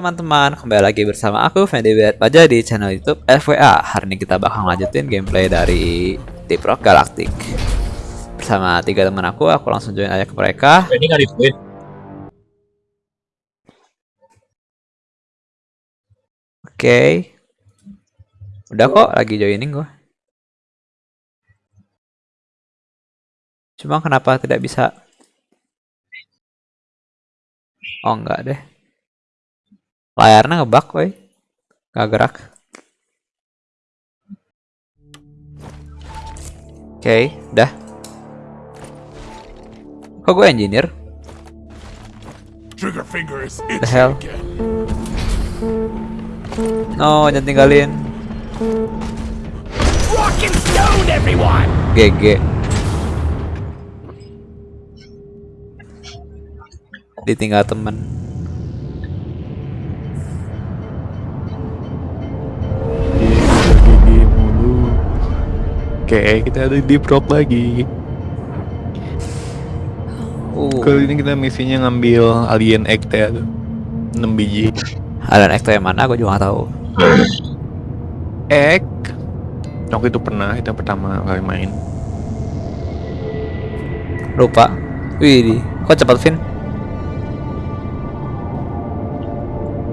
teman-teman, kembali lagi bersama aku Fendi Paja di channel YouTube FWA. Hari ini kita bakal lanjutin gameplay dari Deep Rock Galactic. Bersama tiga teman aku, aku langsung join aja ke mereka. Ini nggak Oke. Udah kok, lagi joining gua. Cuma kenapa tidak bisa? Oh enggak deh. Layarnya ngebug, woi. Gak gerak. Oke, udah. Kok gue engineer? Trigger finger is The hell? No, jangan tinggalin. Rock and stone, everyone! GG. Ditinggal temen. Oke kita ada di prop lagi Uh, Kali ini kita misinya ngambil alien egg teh tuh 6 biji Alan Ekto yang mana? Gue juga gak tahu. Egg Waktu itu pernah, itu pertama kali main Lupa. Wih, di. Kok cepat Vin?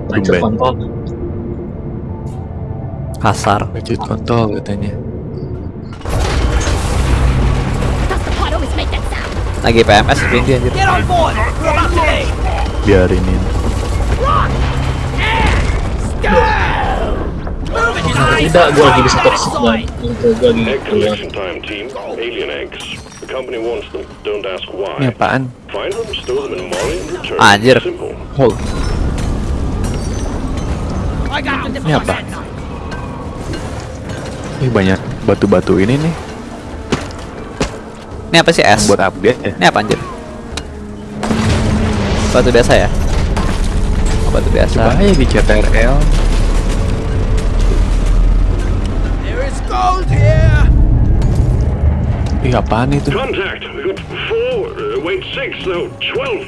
Tumben. kontol. Kasar. Budget kontol katanya Lagi PMS Vin dia anjir. Biarinin tidak? Gue lagi bisa toxic banget. Itu gue lagi Egg keluar. collection time, team. Alien eggs. The company wants them. Don't ask why. Ini apaan? Anjir. Hold Ini apa? Ih banyak batu-batu ini nih Ini apa sih es? Buat update ya Ini apa anjir? Batu biasa ya? Oh, batu biasa. Coba aja di CTRL There is gold here! Ih apaan itu? Contact. We got four. Uh, wait, six. No, twelve.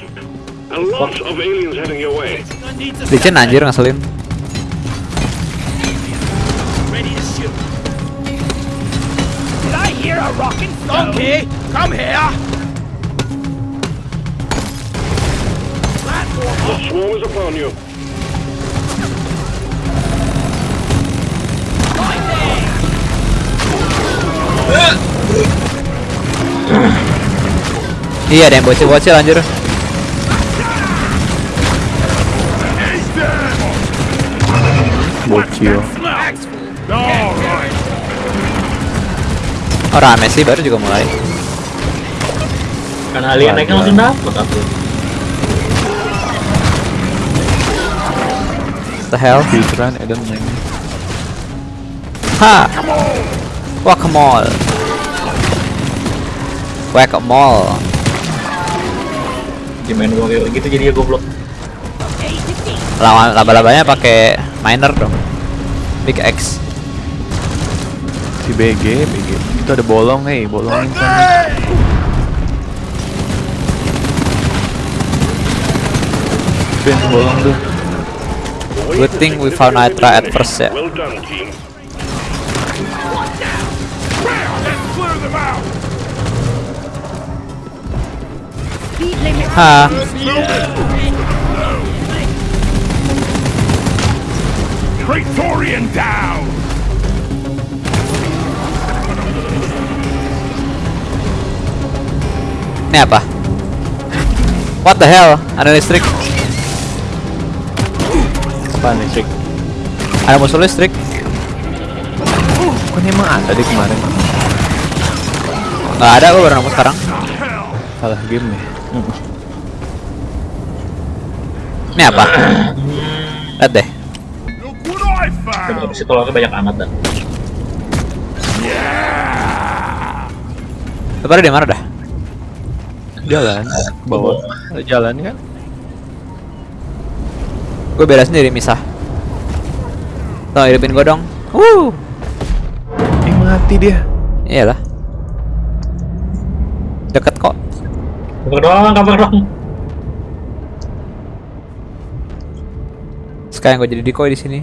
A lot of aliens heading your way. Licin anjir ngeselin. Did I hear a rock and stone? Okay, come here! Platform The up! swarm is upon you. Right there! Iya, ada yang bocil-bocil anjir. Bocil Alright! Oh, rame sih baru juga mulai. Karena alien naiknya langsung dapet aku. The hell? Filteran Eden main Ha. Guacamole. Guacamole. Di main gue kayak gitu jadi ya goblok. Lawan laba-labanya pakai miner dong. Big X. Si BG, BG Itu ada bolong hei, bolongin sana Ben, bolong tuh Good thing we found Nitra at first ya. Well done, team. Ha. Praetorian down! Ini apa? What the hell? Ada listrik. Apaan listrik? Ada musuh listrik. Kok ini emang ada di kemarin? Nggak ada, gue baru nemu sekarang. Salah game ya? Ini apa? Lihat deh. Tapi found! habis itu lawannya banyak amat dah. Pada di mana dah? Jalan, ke bawah Ada jalan kan? Gue beda sendiri misah. Tuh hidupin gue dong. Wuh. Ih mati dia Iyalah. Deket kok. Kabar dong, kabar dong. Sekarang gue jadi decoy di sini.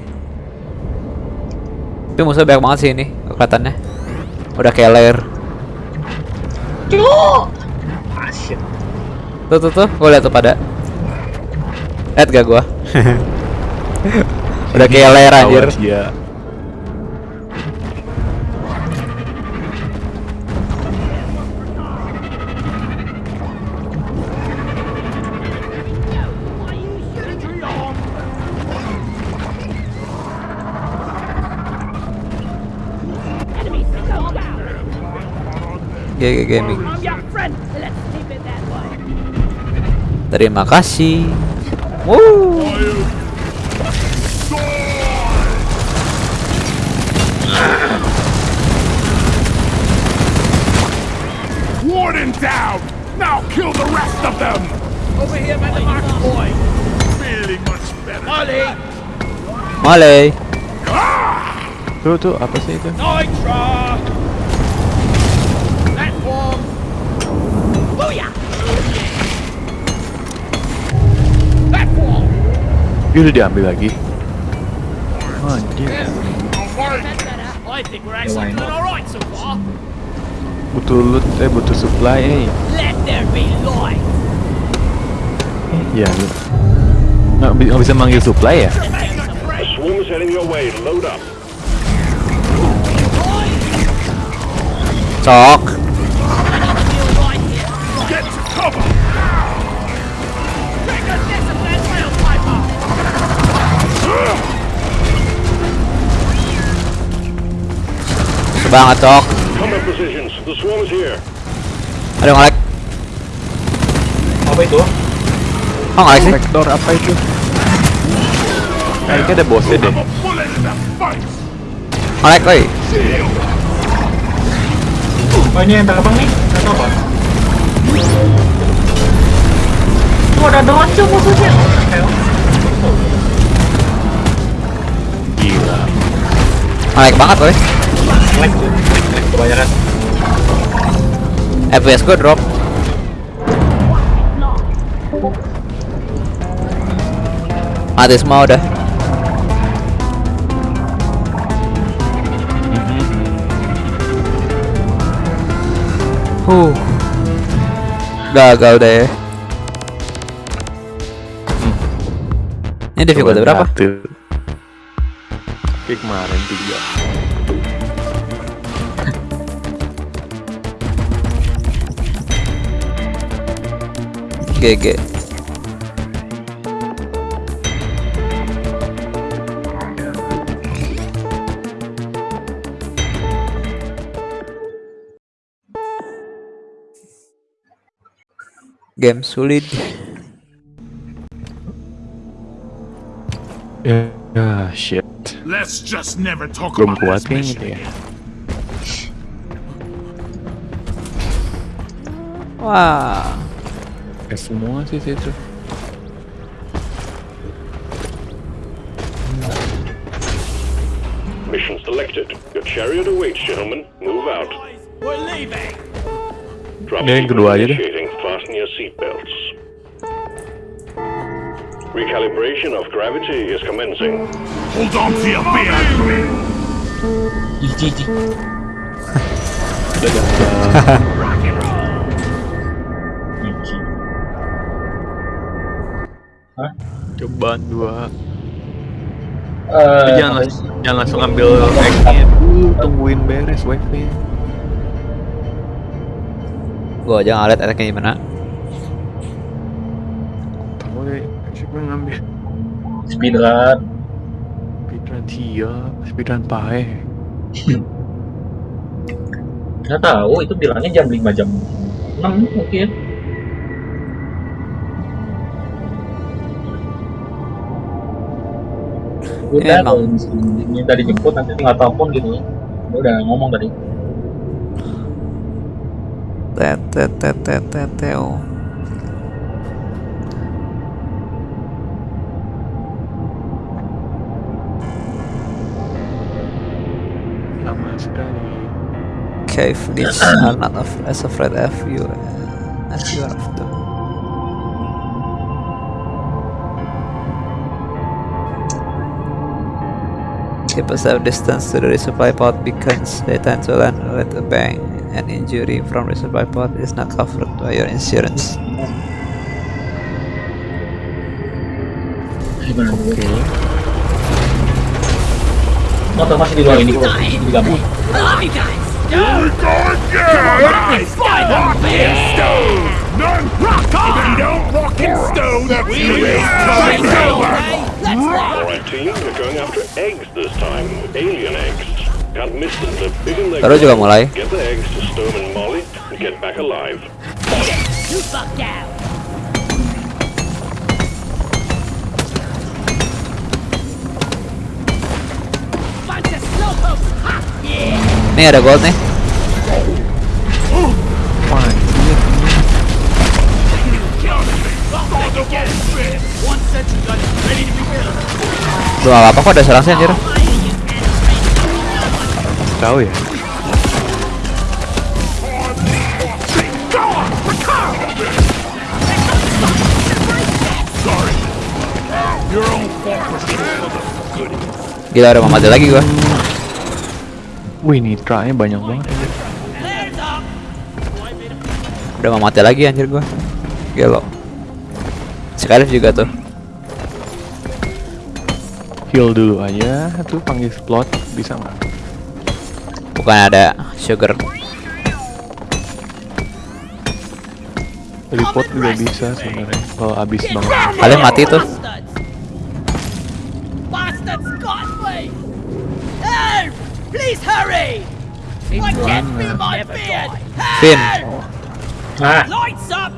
Tapi musuh banyak banget sih ini kelihatannya. Udah kayak. Ah shit. Tuh tuh tuh, gue liat tuh pada. Lihat gak gua? Udah kayak lair anjir. Ya. GG Gaming. Terima kasih. Woo. Warden down! Now kill the rest of them! Over here by the mark boy! Feeling much better. Ollie! Male. Tuh tuh apa sih itu? Nitra! Ih, udah diambil lagi. Anjir. So far. Butuh loot, eh butuh supply, eh. Iya, lu. Nggak, nggak bisa manggil supply ya? A banget cok. Combat positions. The swarm is here. Ada yang nge-lag. Apa itu? Oh nge-lag sih. Vektor apa itu? Kayaknya ada bosnya deh. Nge-lag. Shield! Oh ini yang terbang nih? Atau apa? Oh ada dronca musuhnya. Gila. Nge-lag banget oi. Lag tuh. Lag kebanyakan. FPS gue drop. Mati semua udah. Huh. Gagal deh. Ini difficulty berapa? Satu. Kayak kemarin tiga. GG game sulit. Ya shit. Let's just never talk belum kuat kayaknya gitu ya. Wah. wow. F1 etc. Mission selected. Your chariot awaits, gentlemen. Move out. We're leaving. Drop yeah, kedua. Fasten your seatbelts. Recalibration of gravity is commencing. Hold on to your beer. Gigi. Hahaha. Hah? Cobaan dua. Eh, jangan, apa langsung, jangan langsung ambil dulu, tungguin beres wave-nya. Gua aja ngeliat attack-nya gimana. Tahu deh, siapa yang ngambil? speedrun. Speedrun Tia, speedrun Pae. Nggak tahu itu bilangnya jam 5 jam 6 mungkin. Udah, Emang. minta dijemput nanti tinggal telepon gitu. Dia udah ngomong tadi. Tet tet tet tet tet teo. Lama sekali. Cave needs are not of, as afraid of you as you are of them. Keep a safe distance to the resupply pod beacons. They tend to land at a bang. An injury from resupply pod is not covered by your insurance. Gimana dulu? Motor masih di luar ini kok. Di gabung. I love you guys. We're going down! Rock and stone! None! Rock on! don't rock and stone, that's the real coming over! Alright team, we're going after eggs this time. Alien eggs. Can't miss them, they're big and they juga mulai. Get the eggs to Stone and Molly and get back alive. You fuck down. Nih ada gold nih. Belum apa-apa kok ada serang sih anjir. Tahu ya? Gila udah mau mati lagi gua. Wih, nitranya banyak banget. Udah mau mati lagi anjir gua. Gelo. Skydive juga tuh. Heal dulu aja, tuh panggil slot bisa nggak? Bukan ada sugar. Report juga bisa sebenarnya kalau abis banget. Kalian mati tuh. Please hurry. I can't feel my beard. Finn. Help! Nah, Lights up.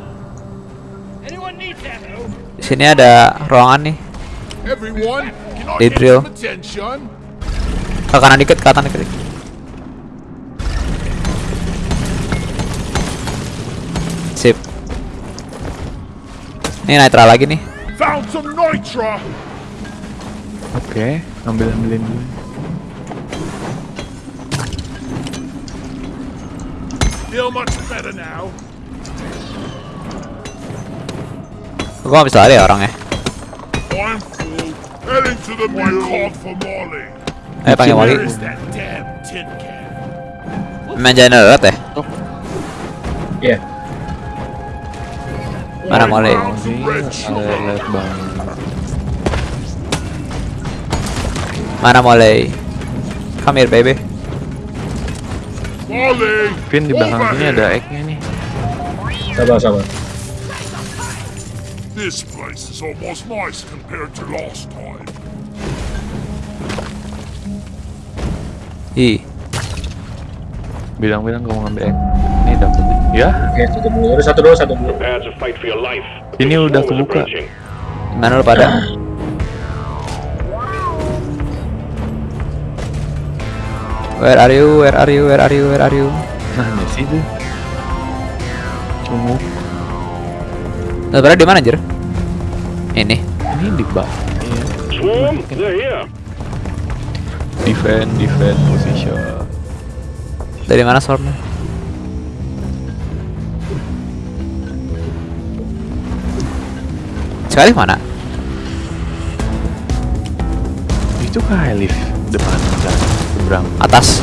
Anyone need ammo? Di sini ada ruangan nih. Everyone, can I They get drill. Ke kanan dikit, ke kanan dikit. Sip. Ini nitro lagi nih. Found some nitra! Oke, ambil ambilin dulu. Feel much better now. Gua bisa lari ya orangnya. I'm full. Heading to the mill. called for Molly. Eh panggil Molly. Where is that damn tin can? Main generat ya? iya. Mana Molly? Mana Molly? Come here baby. Vin di belakang sini ada egg-nya nih. Sabar, sabar. This place is almost nice compared to last time. Ih, Bilang-bilang kamu ngambil egg. Ini dapet nih. Ya, Oke, satu dulu. Udah satu dulu, satu dulu. Ini udah kebuka. mana lu pada? Where are you? Where are you? Where are you? Where are you? mana sih tuh? Cungu. Lu pada di mana anjir? Ini. Ini di bawah. Iya. Swarm, they're here. Defend, defend position. Dari mana swarmnya? Sekali mana? Itu lift depan kita seberang Atas.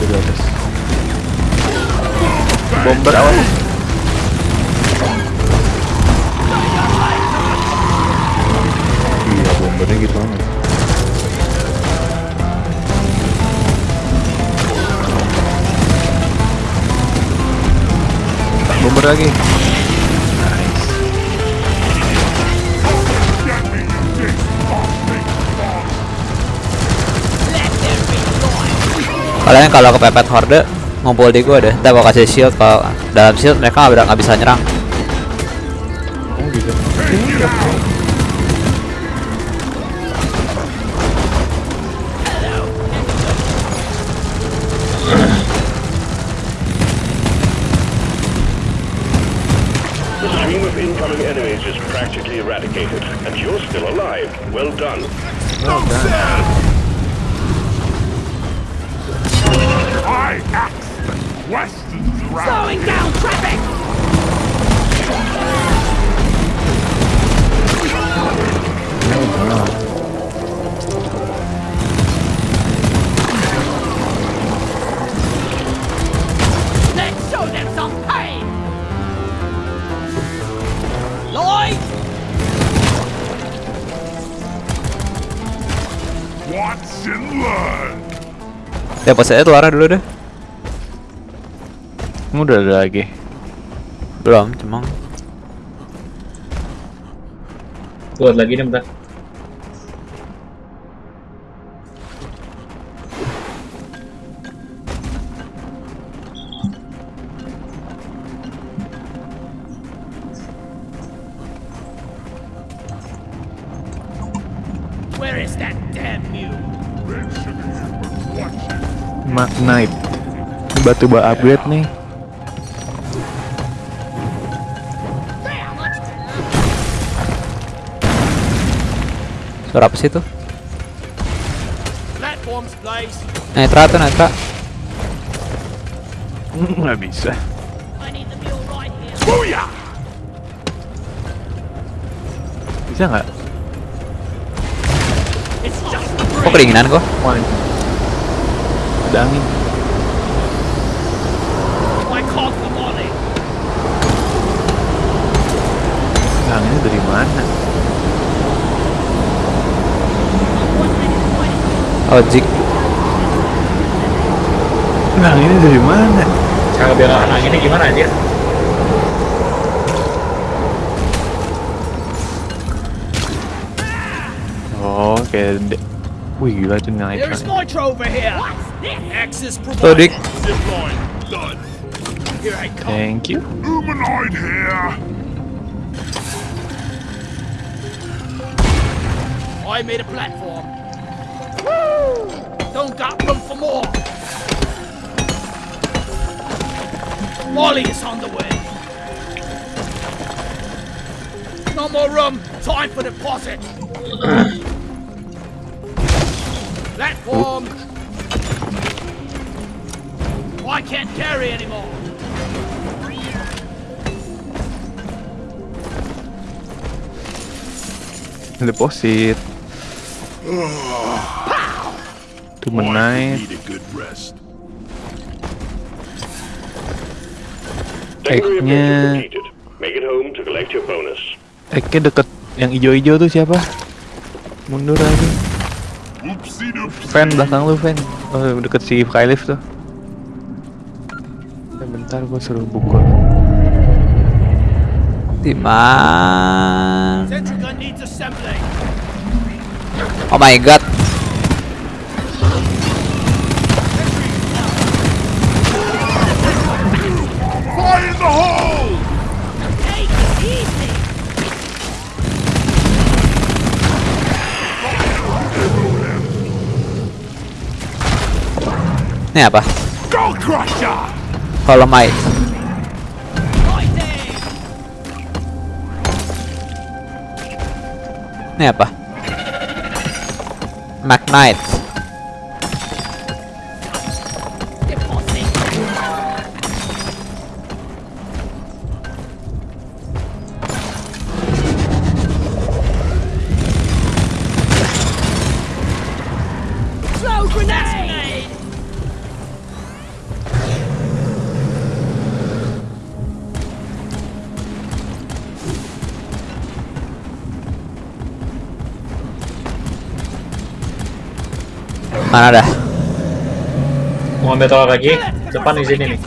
dari atas. Bomber awas. Iya, bombernya gitu banget. Bomber lagi. Kalian kalau kepepet horde ngumpul di gua deh. Ntar gua kasih shield kalau dalam shield mereka nggak bisa nyerang. Oh gitu. The stream of incoming enemies is practically eradicated, and you're still alive. Well done. I axe the questions round Slowing down traffic! Watch and learn! Lesson learned. Depositnya keluar dulu deh. Kamu udah ada lagi. Belum, cuma Buat lagi nih bentar. Batu ba upgrade nih. suara apa sih please. Netra tuh netra. Nggak bisa. Bisa nggak? Kok kedinginan kok? Ada angin. I can't come on it. Mana? Oh, jik. Anginnya dari mana? Cara biar anginnya gimana aja? Oh, kayak de- Wih gila itu naik. There's nitro over here. Access Tuh, provided. dik. Zipline done. Here I come. Thank you. Humanoid here. I made a platform. Don't got room for more. Molly is on the way. No more room. Time for deposit. platform. Oh, I can't carry anymore. Deposit. Tuh menaik. Need a good rest. Secondary Eknya objective completed. Make it home to collect your bonus. Eknya deket yang ijo-ijo tuh siapa? Mundur aja. Fan belakang lu fan. Oh, deket si Kylif tuh. Ya, bentar gua suruh bukul. Di Oh my god. Ini apa? Holomite. Fighting. Ini apa? Magnite. Mana dah? Mau ambil tolak lagi? Depan di sini nih.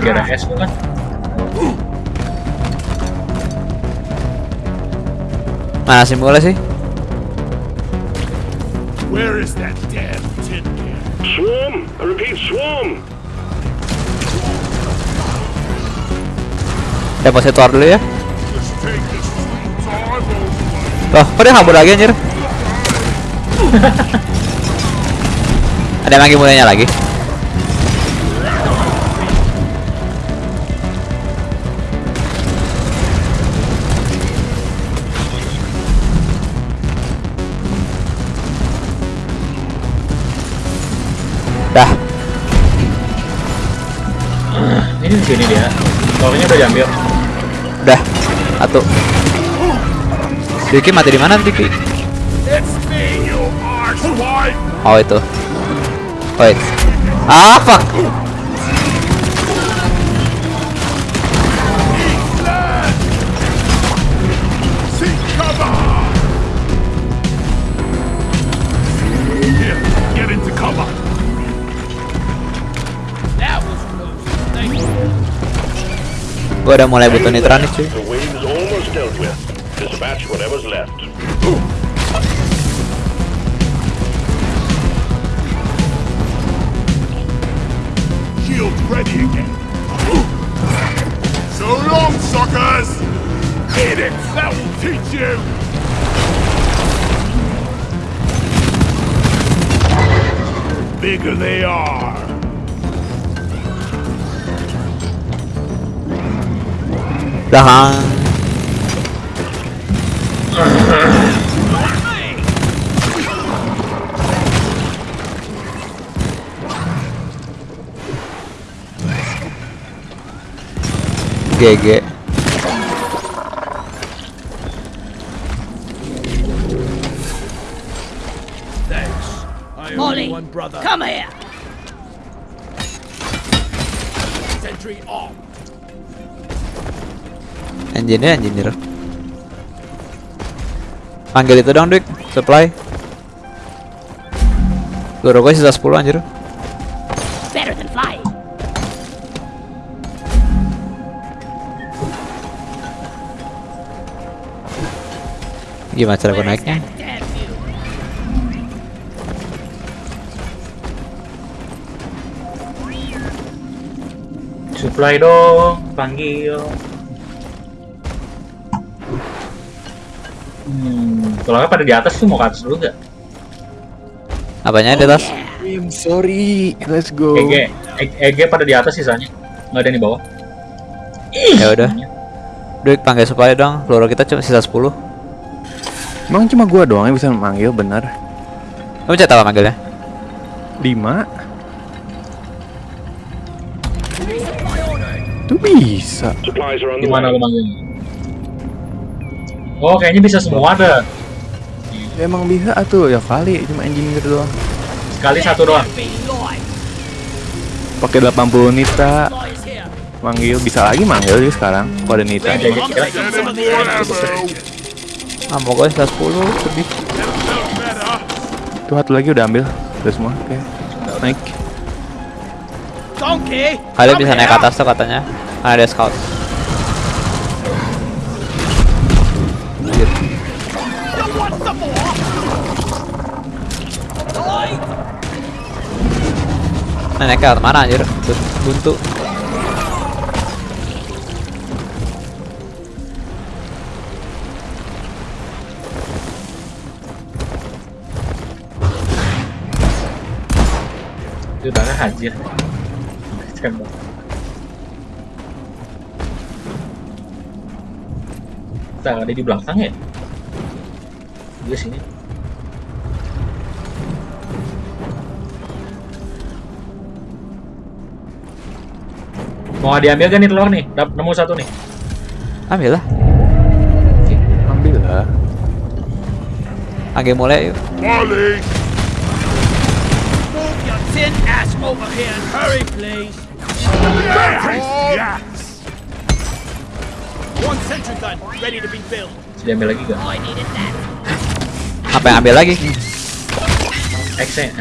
Lagi ada back. es bukan? mana simbolnya sih? Where is that damn tin can? Swarm! I repeat, swarm! Depositor dulu ya. This sweet time over. Loh, kok dia kabur lagi anjir? Ada yang lagi mulainya lagi? Ini di sini dia. Tolongnya udah diambil. Udah. Satu. Diki mati di mana Diki? Oh itu. Wait. Ah fuck. Gua udah mulai butuh nitron nih cuy. The wave is almost dealt with. Dispatch whatever's left. Shield ready again. So long, suckers! Eat it! That will teach you! Bigger they are. Dah. GG. Thanks. Engineer engineer. Panggil itu dong, Dik. Supply. Guru gue sisa 10 anjir. Better than flying. Gimana cara gue naiknya? Supply dong, panggil. Hmm, kalau pada di atas tuh mau ke atas dulu nggak? Apanya di atas? I'm sorry. Let's go. EG, E- EG pada di atas sisanya. Nggak ada yang di bawah. Ya udah. Dik panggil supply dong. Peluru kita cuma sisa 10. Emang cuma gua doang yang bisa manggil benar. Kamu cek apa manggilnya? 5 Itu bisa. Gimana lu manggilnya? Oh, kayaknya bisa semua ada. Ya, emang bisa tuh ya kali cuma engineer doang. Sekali satu doang. Pakai 80 nita manggil bisa lagi manggil juga sekarang. Kalau ada nita. Ammo. Ammo gue sisa 10 lebih. Tuh satu lagi udah ambil. Udah semua. Oke. Naik. Donkey. Kalian bisa naik atas tuh katanya. Kan ada scout. Nah, ke mana anjir? Bu- Buntu. itu darah hajar. Tembak. Tak ada di belakang ya? Dia sini. Mau diambil kan nih telur nih? Dap nemu satu nih. Ambil lah. Ambil lah. Panggil mulai yuk. Molly! Move your tin ass over here and hurry, please. Yes! One sentry gun ready to be built. Bisa diambil lagi gak? Apa yang ambil lagi? X-nya.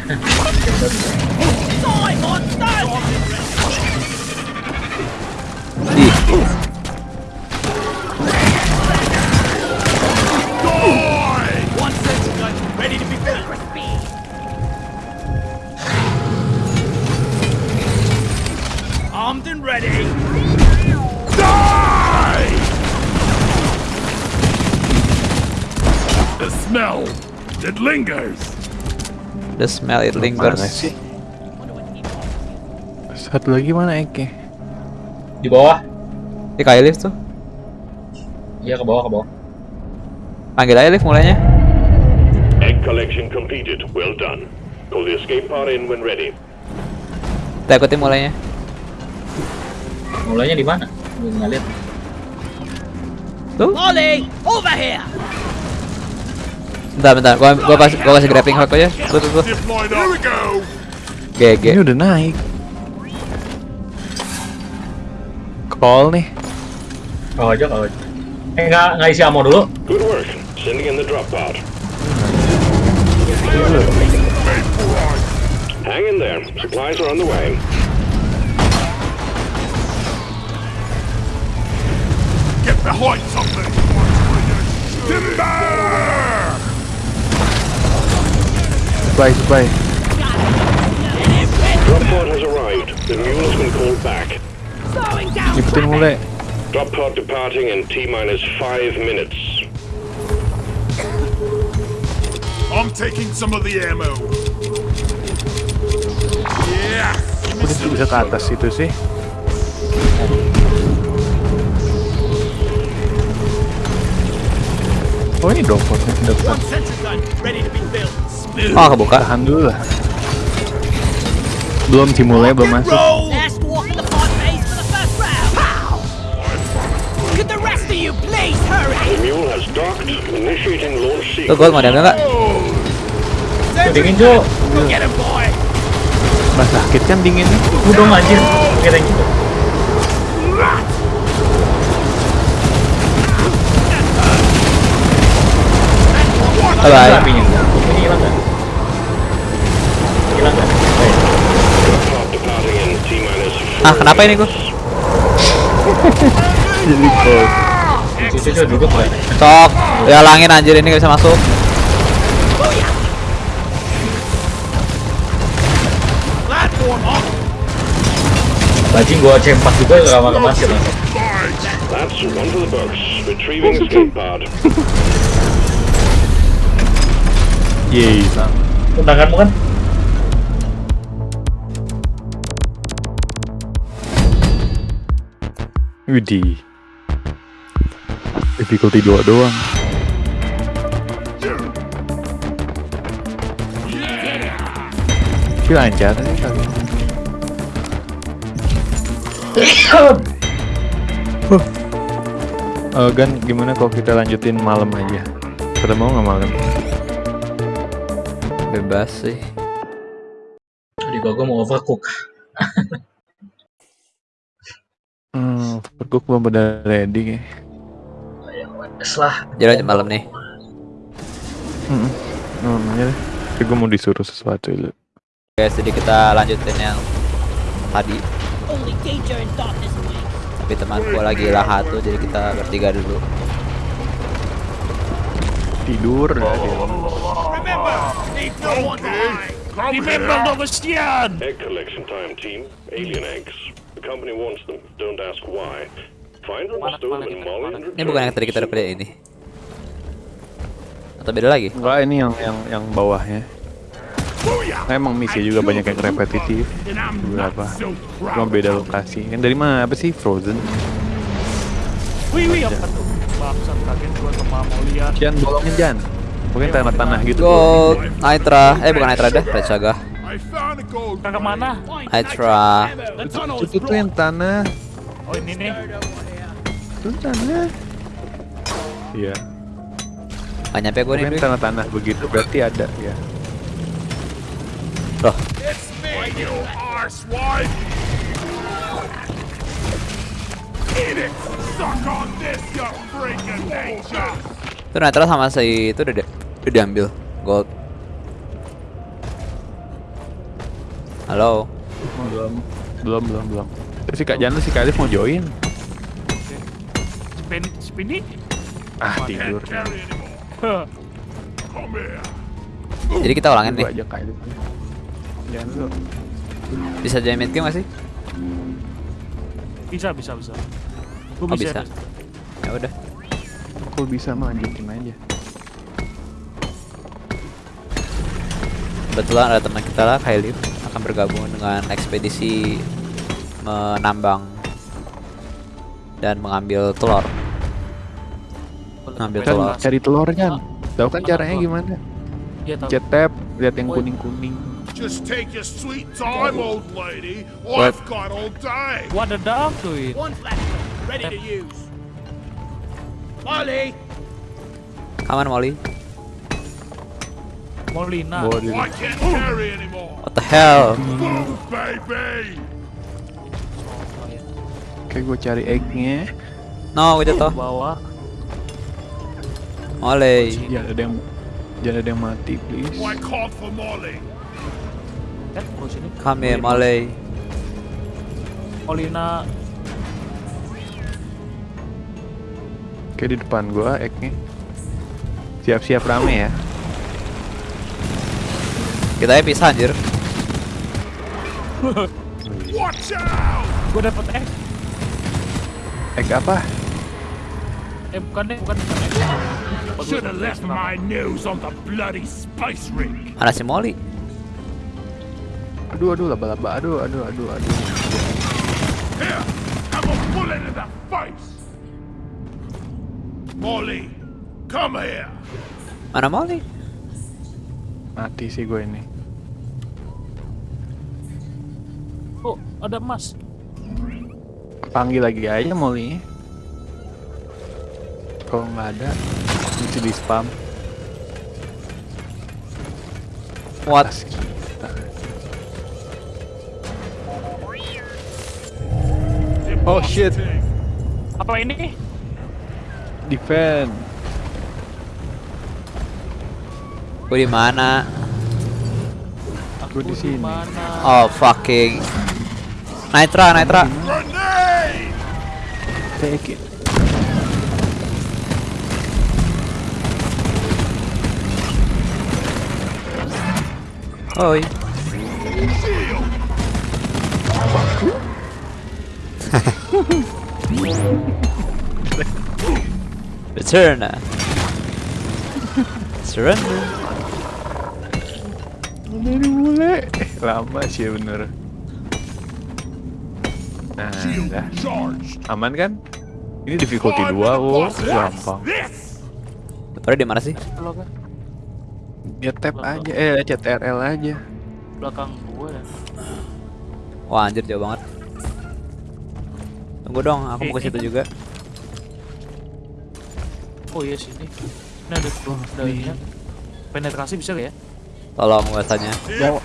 And ready. Die! The smell, it lingers. The smell it Mana lingers. sih? Satu lagi mana Eke? Di bawah. Di kayu lift tuh. Iya ke bawah ke bawah. Panggil aja lift mulainya. Egg collection completed. Well done. Call the escape pod in when ready. Kita ikutin mulainya. Mulainya di mana? Gue nggak lihat. Tuh. Molly, over here! Bentar, bentar. Gua gua pas gua kasih grappling hook aja. Tuh, tuh, tuh. GG. Ini udah naik. Call nih. Kau aja, kau aja. Eh, nggak nggak isi ammo dulu. Good work. Sending in the drop pod. Hang in there. Supplies are on the way. Get behind something. Timber! Supply, supply. Drop pod has arrived. The mule has been called back. Slowing down! Ikutin mulai. Drop pod departing in T minus five minutes. I'm taking some of the ammo. Yeah. Kok dia bisa ke atas itu sih? The rest of you please hurry? The mule has docked. Initiating launch Tuh, sequence. gua mau diambil nggak? Tuh, dingin, boy! Bah sakit kan dinginnya. Dong anjir. Kira gitu. Bye bye. Apinya. Ini hilang nggak? Nggak? Ah, kenapa ini gua? Jadi. Cucu duduk? Sok. Ya langin anjir ini gak bisa masuk. Bajing gua C4 juga nggak makan masih langsung. That's one for the books. Retrieving escape pod. Yeay, sama. Tendanganmu kan? Widih. Difficulty 2 doang. Tapi lancar sih kali. Eh, Gan, gimana kalau kita lanjutin malam aja? Pada mau nggak malam? Bebas sih. Jadi gua gua mau overcook. Hmm, overcook belum pada ready ya. Wes lah. Jadi lanjut malam nih. Hmm, namanya deh. Tapi gue mau disuruh sesuatu dulu. Guys, jadi kita lanjutin yang tadi. Tapi teman gua lagi lahat tuh, jadi kita bertiga dulu. Tidur ya dia. Remember, leave no one behind. Remember Novestian. Egg collection time, team. Alien eggs. The company wants them. Don't ask why. Find them, in Molly, and Ini bukan yang tadi kita udah kerjain ini. Atau beda lagi? Enggak ini yang yang yang bawahnya. Nah, emang misi juga banyak yang repetitif. And so Cuma beda lokasi. Yang dari mana? Apa sih? Frozen. Wih, wih, apa tuh? Bangsat kaget gua sama Molia. Jan bolongin Jan. Mungkin tanah-tanah gitu. Gold, Nitra, eh bukan Nitra dah, Red Saga. I found a gold. Kakak mana? Is Itu tuh yang tanah. Oh ini nih. Itu tanah. Iya. Gak nyampe gue nih. Mungkin tanah-tanah begitu berarti ada ya. Loh, itu Nitra sama si itu udah, di- udah diambil. Gold. Halo. Belum. Belum, belum, belum. Terus si Kak Jana si Kak Alif mau join. Spin, spinny. Ah, tidur. Jadi kita ulangin nih. aja Kak Alif. Jangan lu. Bisa mid game gak sih? Bisa, bisa, bisa. Gua Oh bisa. Ya udah. Kalau bisa mah lanjutin aja. Kebetulan ada teman kita lah, Kailif akan bergabung dengan ekspedisi menambang dan mengambil telur. Mengambil Kan telur. cari telur kan. Tahu kan caranya gimana? Iya tahu. Cet tab, lihat yang kuning-kuning. Just take your sweet time, old lady. What? I've got all day. What the dog doing? One flashlight, ready to use. Molly! Molly. Molina. I can't carry anymore. What the hell? Move, baby. Kayak gue cari egg-nya. No, gue jatuh. Bawah. Molly. Jangan ada yang jangan ada yang mati, please. Called for Molly. Kan, sini. Come here, Molly. Molina. Kayak di depan gua egg-nya. Siap-siap rame ya. Kita ya pisah anjir. Watch out! Gue dapet egg. Egg apa? Eh bukan deh, bukan. bukan egg. Should gua- have left my nose on the bloody spice ring. Mana si Molly? Aduh, aduh, laba-laba. Aduh, aduh, aduh, aduh. Here, have a bullet in the face. Molly, come here. Mana Molly? Mati sih gue ini. Oh, ada emas. Panggil lagi aja Molly. Kalau nggak ada, mesti di spam. What? Oh shit, Apa ini? Defend. Gue di mana? Aku di sini. Oh fucking. Nitra, Nitra. Take it. Oi. Return. Surrender. Dari mulai. Eh, lama sih ya bener. Nah. Aman kan? Ini difficulty I'm 2, the oh, boss. gampang. Betul di mana sih? Ya tap aja, eh CTRL aja. belakang gue ya. Wah anjir jauh banget. Tunggu dong, aku mau ke situ juga. Oh iya sini. Ini ada ada ininya. Penetrasi bisa gak ya? Tolong gua tanya.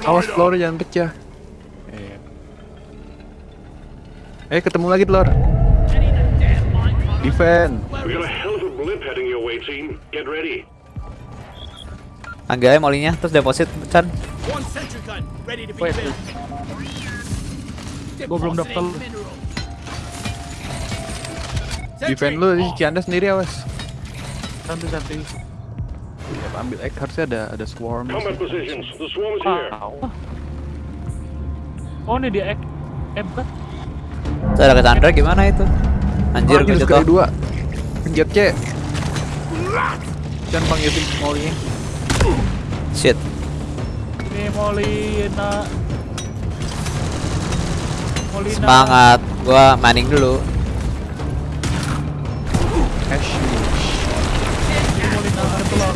Awas telur jangan pecah. Eh. Eh ketemu lagi telur. Defend. We got a hell of a blip heading your way, team. Get ready. Panggil aja molinya, terus deposit Chan. Gua belum mineral. Defend lu di Cianda sendiri awas. Santai santai. Ya, ambil egg harusnya ada ada swarm. Combat positions. The swarm is here. Oh ini dia egg. Eh bukan. Ada Cassandra gimana itu? Anjir gue Anjir, jatuh. kedua. Penjat C. Jangan panggil tim Molly. Shit. Ini Molina. Molina. Semangat. Gua mining dulu. Ash. Ini Molina ada telur.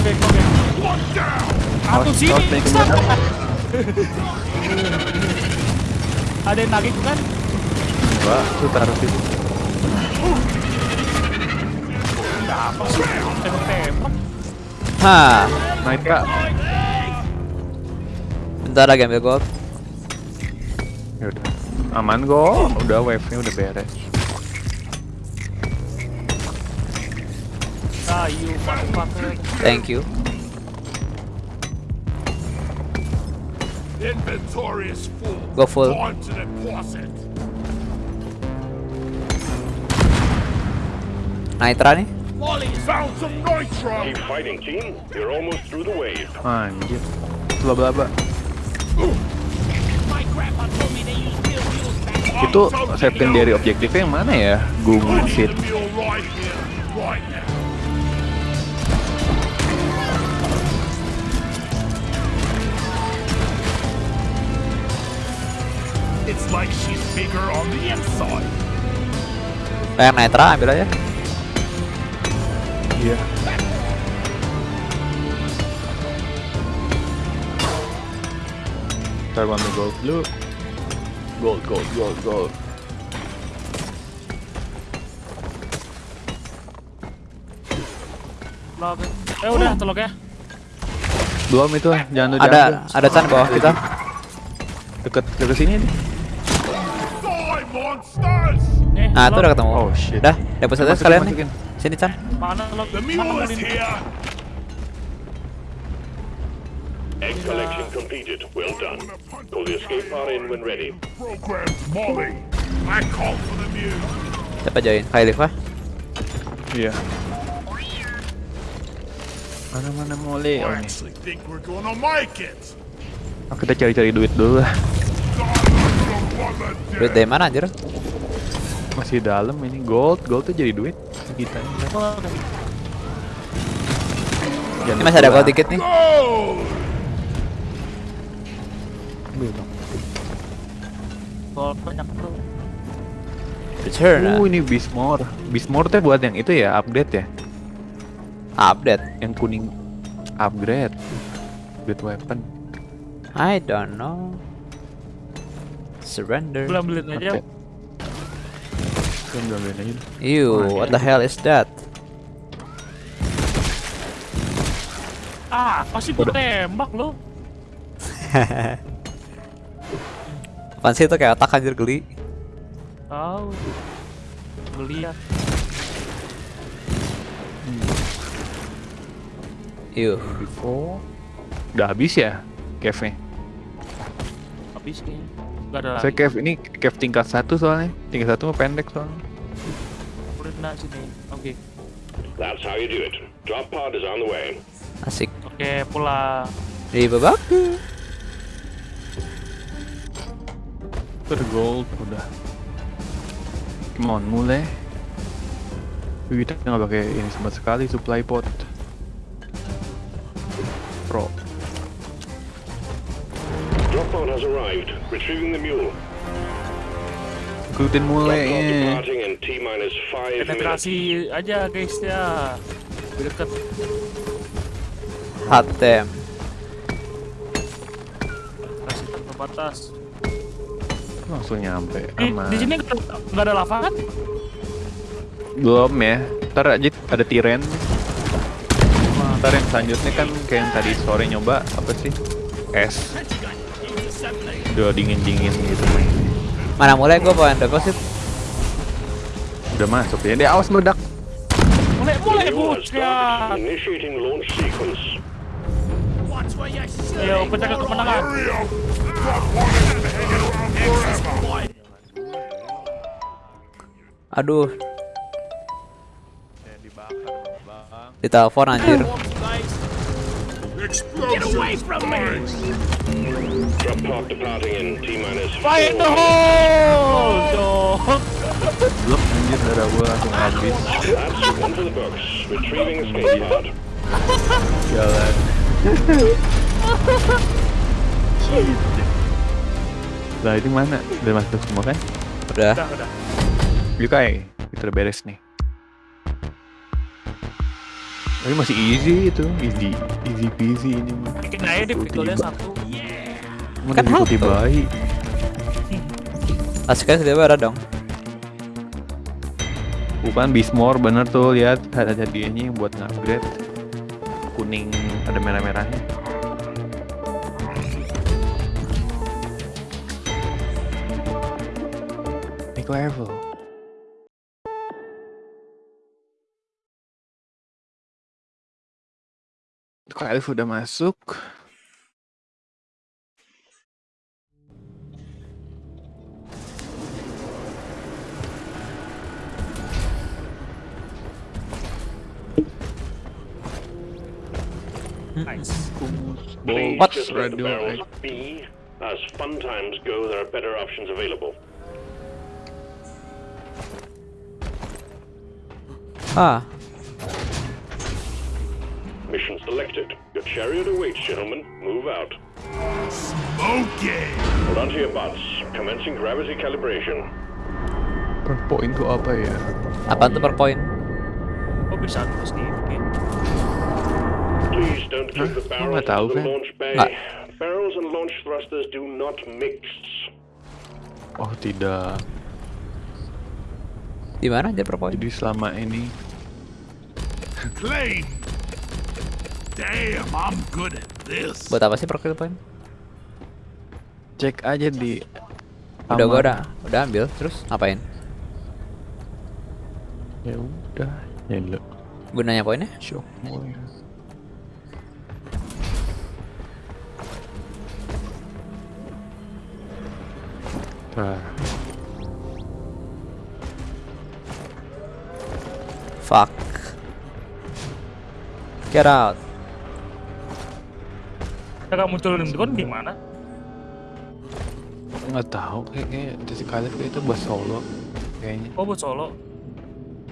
Oke oke. One down. Satu Awas, sini. Ada yang nagih bukan? Enggak, lu taruh situ. Apa sih? Tembak-tembak. Hah. Naik kak. Bentar lagi ambil gold. Ya udah. Aman kok. Udah wave-nya udah beres. You motherfucker. Thank you. Inventory is full. Go full. On to the closet. Nitra nih. Found some nitro. Keep fighting, team. You're almost through the wave. Anjir. Itu secondary objektifnya yang mana ya? Google I like she's bigger on the inside. Kayak Nitra ambil aja. Iya. Ntar gua ambil gold dulu. Gold, gold, gold, gold. Telok. Eh udah telok ya. Belum itu, jangan lu Ada ada Chan bawah kita. Deket, deket sini nih. Nah, itu udah ketemu. Oh, shit. Deposit aja Masukin, sekalian nih. Sini Chan. Mana telok? The Mana mule is Molin? here! Egg collection completed. Well done. Call the escape pod in when ready. Programmed Molly! I call for the mule! Siapa join? Kailif ah? Iya. Mana mana mole? Oh! Ah, kita cari-cari duit dulu lah. Duit dari mana anjir? Masih dalam ini gold, gold tuh jadi duit kita. Oh. Ini masih ada gold dikit nih. Dong. Gold banyak tuh. Return. ah. Oh ini Bismore. Bismore tuh buat yang itu ya update ya. Update. Yang kuning upgrade. Upgrade weapon. I don't know. Surrender. Belum beli aja. Kan ambilin aja. Ew, what the hell is that? Ah, pasti gue tembak lo. Apaan sih itu kayak otak anjir geli. Tahu. Ngeliat. Ew. Before. Udah habis ya cave-nya. Habis kayaknya. Gak ada Saya lagi. cave ini cave tingkat satu soalnya. Tingkat satu mah pendek soalnya. Udah kena sini. Oke. That's how you do it. Drop pod is on the way. Asik. Oke, pulang. Di babaku. Ter gold udah. Come on, mulai. Kita nggak pakai ini sama sekali supply pot. Pro. Drop pod has arrived. Retrieving the mule. Ikutin five minutes. Penetrasi aja guys ya. Lebih deket. Hot damn. Penetrasi tanpa batas. Langsung nyampe. Di, Aman. di sini nggak ada- nggak ada lava kan? Belum ya. Ntar aja ada tiren. Ntar yang selanjutnya kan kayak yang tadi sore nyoba apa sih? Es. Udah dingin-dingin gitu mainnya. Mana mulai gue bawa deposit. Udah masuk ya. Dia awas meledak. Mulai mulai. Initiating launch sequence. Shooting. Ayo penjaga kemenangan. Aduh. Ditelepon anjir. Get away from me! Drop pod departing in T minus Fire in the four. hole dong. Belum anjir darah gua langsung habis. That's one for the books. Retrieving escape pod. Jalan. Lah ini mana? Udah masuk semua kan? Udah. Udah udah. Yukai, kita udah beres nih. Tapi masih easy itu, easy, easy peasy ini. mah. Bikin aja deh pistolnya Tiba. satu. Mana Kan auto. bayi. Asiknya tiba ada dong. Bukan Bismore bener tuh lihat ada hadiahnya yang buat upgrade kuning ada merah-merahnya. Naik level. Kalau udah masuk. Nice. Please What? just let the Radio barrels egg. be. As fun times go, there are better options available. Ah, Mission selected. Your chariot awaits, gentlemen. Move out. Okay! Hold on to your butts. Commencing gravity calibration. Per point tuh apa ya? apaan tuh per point? Oh bisa terus nih. Oke. Please don't keep the the launch bay. Nggak. Barrels and launch thrusters do not mix. Oh tidak. Di mana aja point? Jadi selama ini Claim. Damn, I'm good at this. Buat apa sih profile point? cek aja di Udah gua udah udah ambil terus ngapain? Ya udah, ya lo. Gunanya poinnya? Shock boy. Nah, Fuck. Get out. Cara munculin drone gimana? nggak tahu kayak kayak Jesse Caleb itu buat solo kayaknya. Oh buat solo.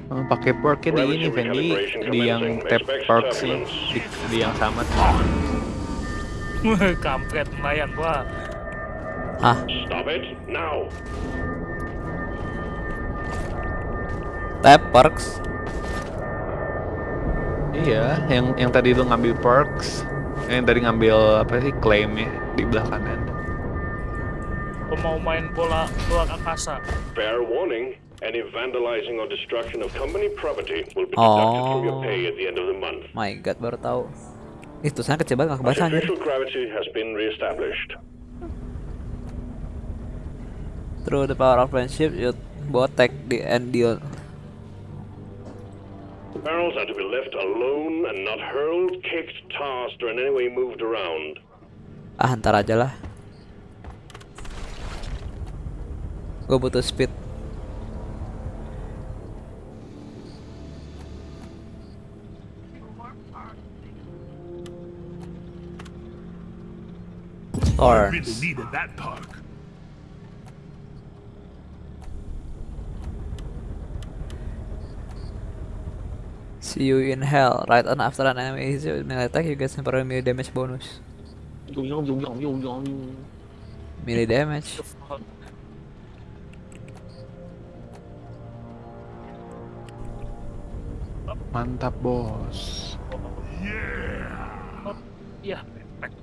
Oh, pakai perknya di ini Fendi di yang tap perk sih di, di yang sama Kampret nelayan gua. Hah? Stop it now. Tap perks. iya yang yang tadi lu ngambil perks yang tadi ngambil apa sih klaimnya di belah kanan main bola bola angkasa. Fair warning. Any vandalizing or destruction of company property will be deducted from your Oh. pay at the end of the month. My god baru tahu. Itu sana kecil banget gak kebaca anjir. Artificial gravity has been reestablished. Through the power of friendship, you both take the end deal. Barrels are to be left alone and not hurled, kicked, tossed, or in any way moved around. Ah, ntar aja lah. Gue butuh speed. Or Really needed that perk. See you in hell. Right on after an enemy hits you with melee attack, you get temporary melee damage bonus. Melee damage. mantap bos Iya.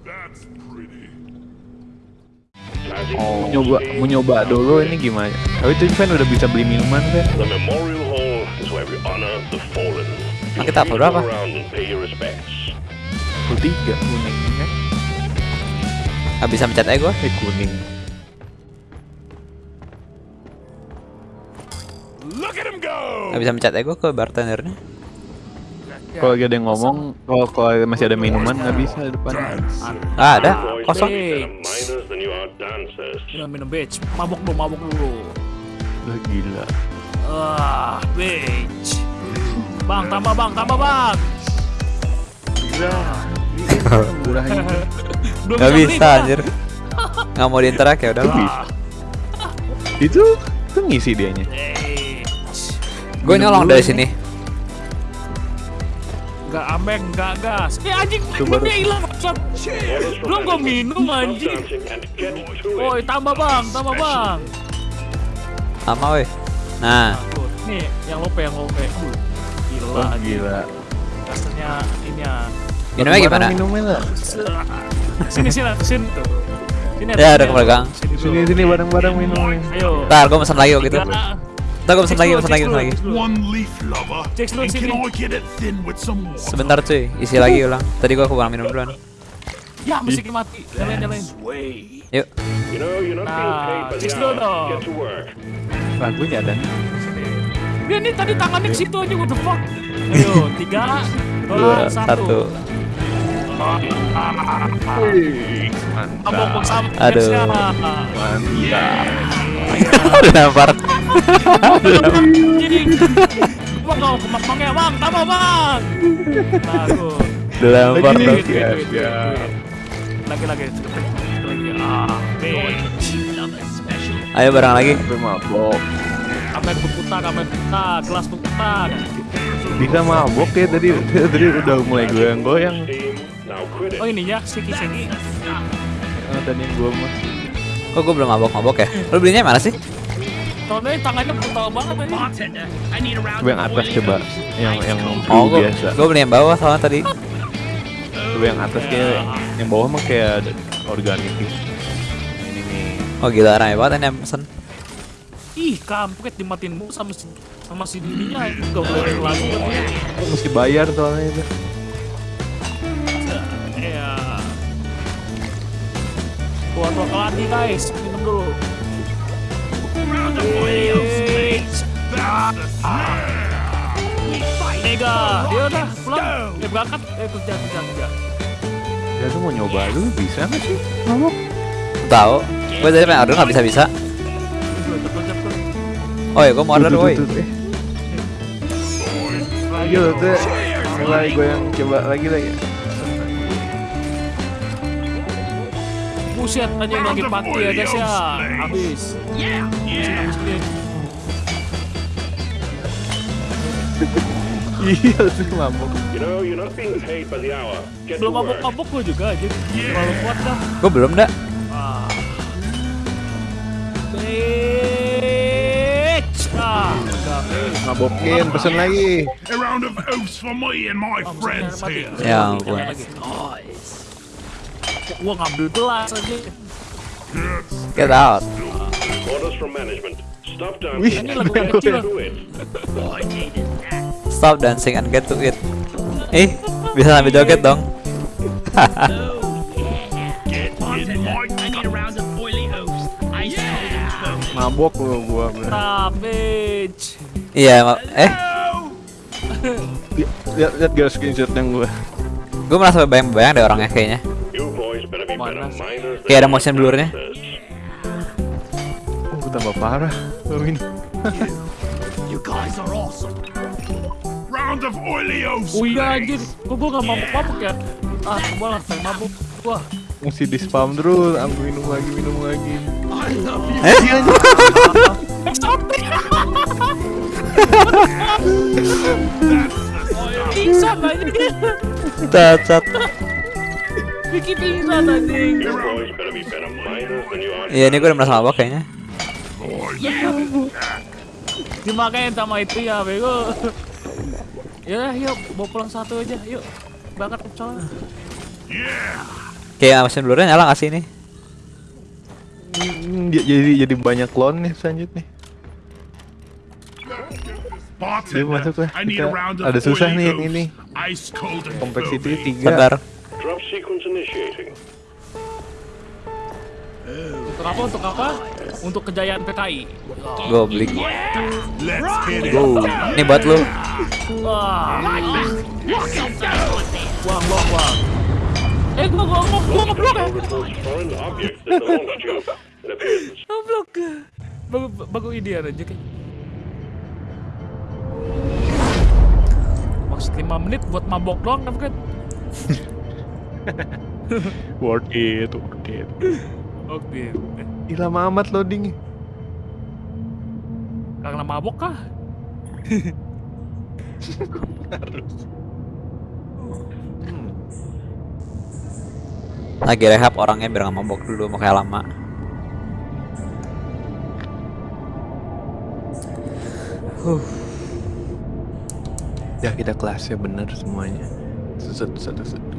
That's pretty. Classic oh Falls nyoba mau nyoba dulu ini gimana oh itu kan udah bisa beli minuman kan The Memorial Hall is where we honor the fallen. Kita berapa? tiga kuning kan Gak bisa mencet ego. eh kuning! Gak bisa mencet ego ke bartendernya. kalau lagi ada yang ngomong kalau kalau masih ada minuman nggak bisa di depan Ah, ada. Kosong. Minum minum bitch. Mabuk dulu, mabuk dulu. Gila Ah, bitch. Bang, tambah bang, tambah bang. murahnya Belum Gak bisa anjir. Gak mau diinterak ya udah. lah. itu itu ngisi dianya Bitch. Gue nyolong dari sini. Gak ambek, gak gas. Eh anjing, dia hilang. Belum gua management. minum anjing. Woi, tambah bang, tambah bang. Sama weh. Nah, Tuh, nih yang lope, yang lope. Gila, oh, gila Rasanya ini ya. minumnya gimana? minumnya lah Sini, sini, sini. Sini, Ya, sini, udah kepegang. Sini, dulu. sini sini bareng bareng minumnya Ayo. Ntar gue pesen lagi kok gitu. Ntar gue pesen lagi, pesen dulu, lagi, cek pesen lagi. sini. Sebentar cuy, isi lagi ulang. Tadi gue kurang minum duluan. Ya, musiknya mati. Nyalain, nyalain. Way. Yuk. Nah, just dulu dong. Lagunya ada nih Dia nih tadi tangannya ke situ aja, what the fuck? Ayo, tiga, dua, satu. mantap sama Aduh. Mantap Udah nampar. Jadi, bang kau kemakmang ya bang, tambah bang. Udah nampar Lagi dong. Ya, ya. Lagi lagi, lagi. Ah. Ayo bareng lagi. sampai mabok Kamen berputar, kamen berputar, gelas berputar. bisa mabok ya tadi tadi udah mulai goyang-goyang. Oh ininya, siki siki. Eh, tadi yang gua mah Kok gue belum mabok-mabok ya? Lu belinya mana sih? Soalnya tangannya brutal banget tadi. Coba yang atas coba yang yang Oh, gue biasa gue beli yang bawah soalnya tadi. Coba yang atas kayak yang bawah mah kayak organik. Ini nih. Oh gila rame banget ini yang pesen. Ih, kampret dimatiin mulu sama si sama si dirinya enggak boleh lagu Oh, mesti bayar soalnya itu. ya buat lokal lagi guys minum dulu. Mega, dia udah pulang, dia berangkat, eh kerja kerja kerja. Ya tuh mau nyoba dulu bisa nggak sih? Mabok. Tahu. Gue tadi pengen order nggak bisa bisa. Oh ya gue mau order woi. Iya tuh. Mulai gue yang coba lagi lagi. Buset aja yang lagi party ya guys ya, habis. Habis, habis clear. Iya sih mabok. Belum work. mabuk-mabuk gue juga aja, terlalu kuat dah. Gue belum dah. Ah. My friends here. Ya ampun. Gua ngambil gelas aja. Get out. Orders from management. Stop Wih, dancing Ini and lagu get kecil. to it. Stop dancing and get to it. Eh, bisa sambil joget dong. Get mabok lu gua. bener. Bitch. Iya, eh, Li- Lihat lihat gak screenshot yang gua. gue merasa bayang-bayang deh orangnya kayaknya. Mana Kayak ada motion blurnya. Oh, tambah parah. Gua minum. You guys are awesome. Round of. Oh iya anjir, kok gua gak mabuk-mabuk ya? Ah, gua pengen mabuk. Wah, Mesti di spam terus, ambil minum lagi, minum lagi. Eh? pingsan. Cacat. Bikin pingsan anjing. You boys better be better miners than you are. Iya, ini gue udah merasa mabok kayaknya. Dimakain sama itu ya, bego. Ya, yuk, bawa pulang satu aja, yuk. Berangkat ke Pecel. Kayak motion blurnya nyala gak sih ini? Hmm, jadi jadi banyak clone nih selanjutnya. Bartender, Dia masuk lah. Kita- ada susah nih yang ini. Ice cold and Kompleksiti foamy. tiga. Bentar. Drop sequence initiating. Untuk apa? Untuk apa? Untuk kejayaan PKI. Goblik. It. Ini buat lu. Wah. Buang, buang. Eh, gua gua gua gua ngeblok ya. It Ngeblok. Bagus bagus ide aja kayak. Maksud 5 menit buat mabok doang kan kan? Worth it, worth it. Oke. Ih, lama amat loading. Karena mabok kah? Lagi rehab orangnya biar gak mabok dulu, mau kayak lama. Ya kita kelasnya bener semuanya. Satu satu satu.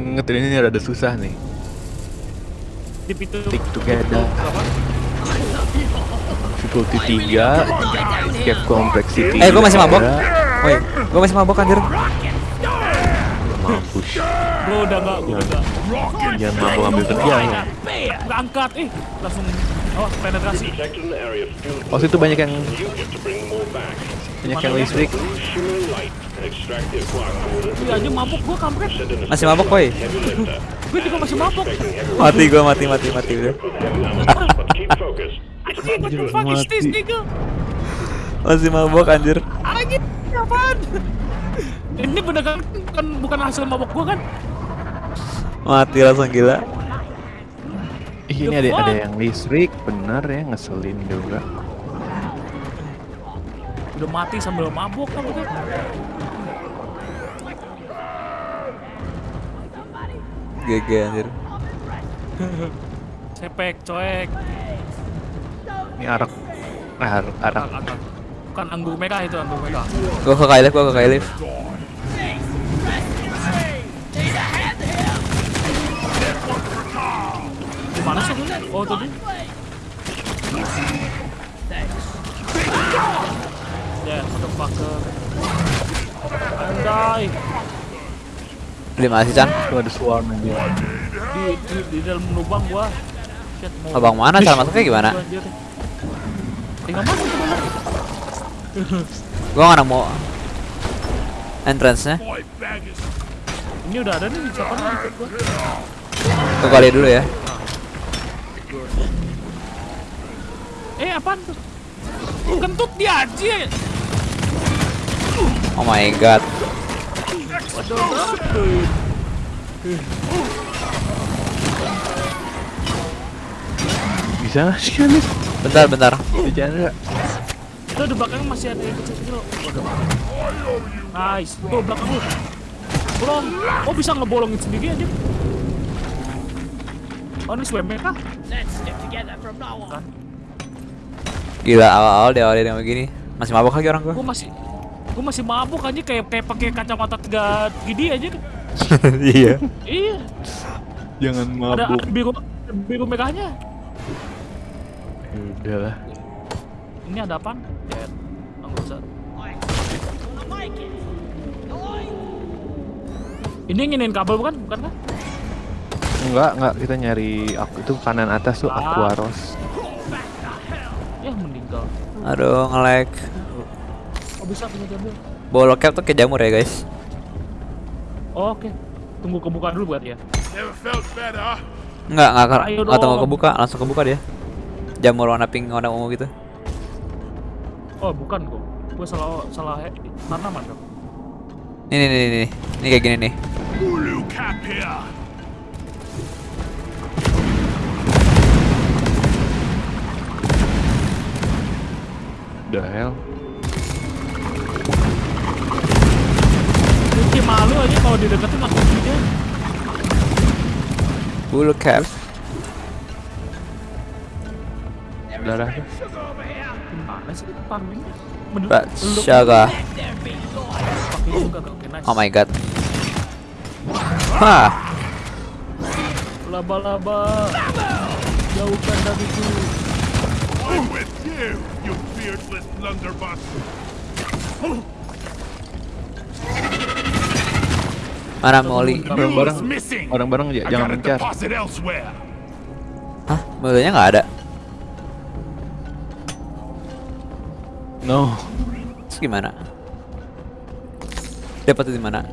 Ingat ini rada susah nih. Itu. Stick together. Difficulty 3 Cap complexity Eh, gua masih mabok. tiga. Woi, gue masih mabok anjir. Mampus Gua udah gak, gua udah gak. Jangan mabok ambil kerjaan lo Berangkat, eh langsung awas penetrasi. Oh situ banyak yang. Banyak yang listrik. Iya aja mabuk gua kampret. Masih mabok, woi. heavy lifter. Gua juga masih mabuk. Mati gue, mati, mati, mati udah. Masih mabok anjir. Anjing, apaan? Ini bener kan bukan bukan hasil mabuk gua kan? Mati langsung gila. Ih, Ini ada ada yang listrik Bener ya ngeselin juga Udah mati sambil mabuk kan bukan? GG anjir. Sepek, coek. Ini arak Arak, arak. Bukan, anggur merah itu anggur merah. Gue ke Kailif, gue ke Kailif. Mana sih? Oh tadi. Motherfucker. Andai Beli masih Chan? Tuh ada swarm aja. di, di, di dalam lubang gua. Shit, mau Abang mana cara masuknya gimana? gua. Tinggal masuk ke dalam. Gua nggak nemu entrance-nya. Ini udah ada nih nih ikut gua. Gua kali dulu ya. Eh apaan tuh? Kentut dia aja. Oh my god. Bisa nggak sih Anis? Bentar, bentar. Bercanda. Tuh di belakang masih ada yang kecil-kecil. Waduh. Nice. Tuh belakang lu. Bolong. Oh bisa ngebolongin sendiri aja. Oh ini swimmer kah? Let's stick together from now on. Gila awal-awal dia awal dia begini. Masih mabok lagi orang gua. Gue masih gue masih mabuk aja kayak kayak pakai kacamata tiga gini aja iya. Iya. Jangan mabuk. ada biru biru merahnya. Ya Udahlah. Ini ada apaan? Ya! Ini nginin kabel bukan? Bukan kan? Enggak, enggak kita nyari aku itu kanan atas tuh Ah. Aquaros. Ya meninggal. Aduh, nge-lag. Oh bisa punya kabel. Bawa cap tuh kayak jamur ya, guys. Oh, Oke. Tunggu kebuka dulu buat ya. never felt better. Enggak, enggak, enggak tunggu kebuka, langsung kebuka dia. Jamur warna pink, warna ungu gitu. Oh bukan kok. Gue salah salah tanaman dong. Ini, nih, nih, nih. Ini kayak gini nih. The hell. Mungkin malu aja kalau dideketin langsung dia. Bulu cap. Darah. Gimana sih itu farming? Menurut Mbak lu Syaga. pakai juga gak oke nice. Oh my god. Hah. Laba-laba jauhkan dariku. I'm with you, you beardless blunderbuss. Mana Molly? Missing. Bareng-bareng aja, jangan mencar. Hah? Mulutnya nggak ada. No. Terus gimana? Dapat di mana?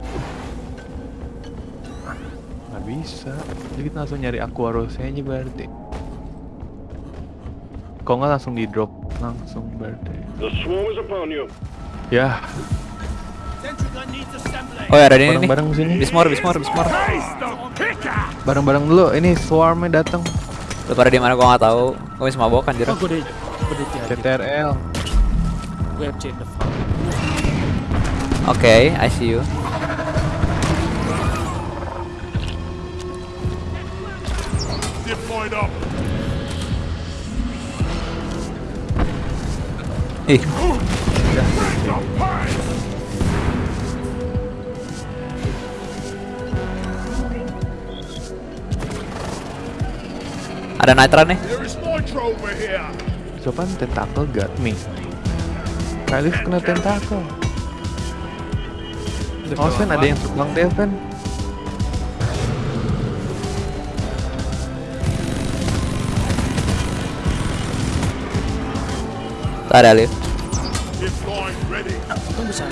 Nggak bisa. Jadi kita langsung nyari Aquarosnya aja berarti. Kok nggak langsung di drop langsung berarti. The swarm is upon you. Ya. Oh ya ada ini nih. bareng-bareng sini. Bismore, Bismore, Bismore. Face the picker. Bareng-bareng dulu. Ini swarmnya datang. Lu pada di mana gua nggak tahu. Gua masih mabok. Oh deh jadi. CTRL. Oke, I see you. Deployed up. Ih, ada nitro nih. Sopan tentacle got me. Kali kena tentacle. Oh, Sven ada yang terbang deh, ada lift. Bisa.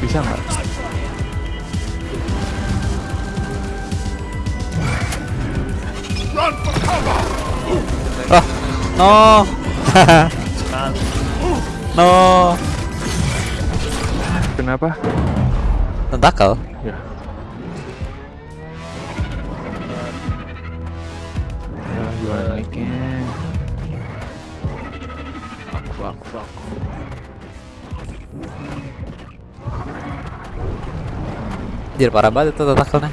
Bisa nggak? Oh, no. no. Kenapa? Tentakel. Ya, Anjir parah banget itu tentakelnya.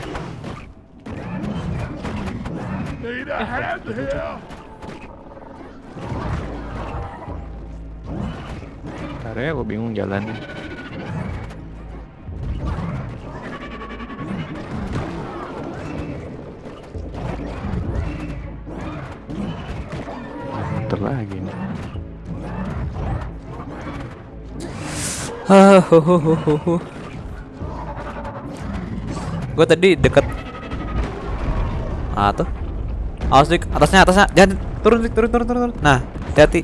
Karena gue bingung jalannya. Lagi nih. Ah, ho, ho, ho, ho, ho. Gue tadi deket. Ah tuh. Awas dik, atasnya atasnya. Jangan turun dik, turun turun turun. turun. Nah, hati-hati.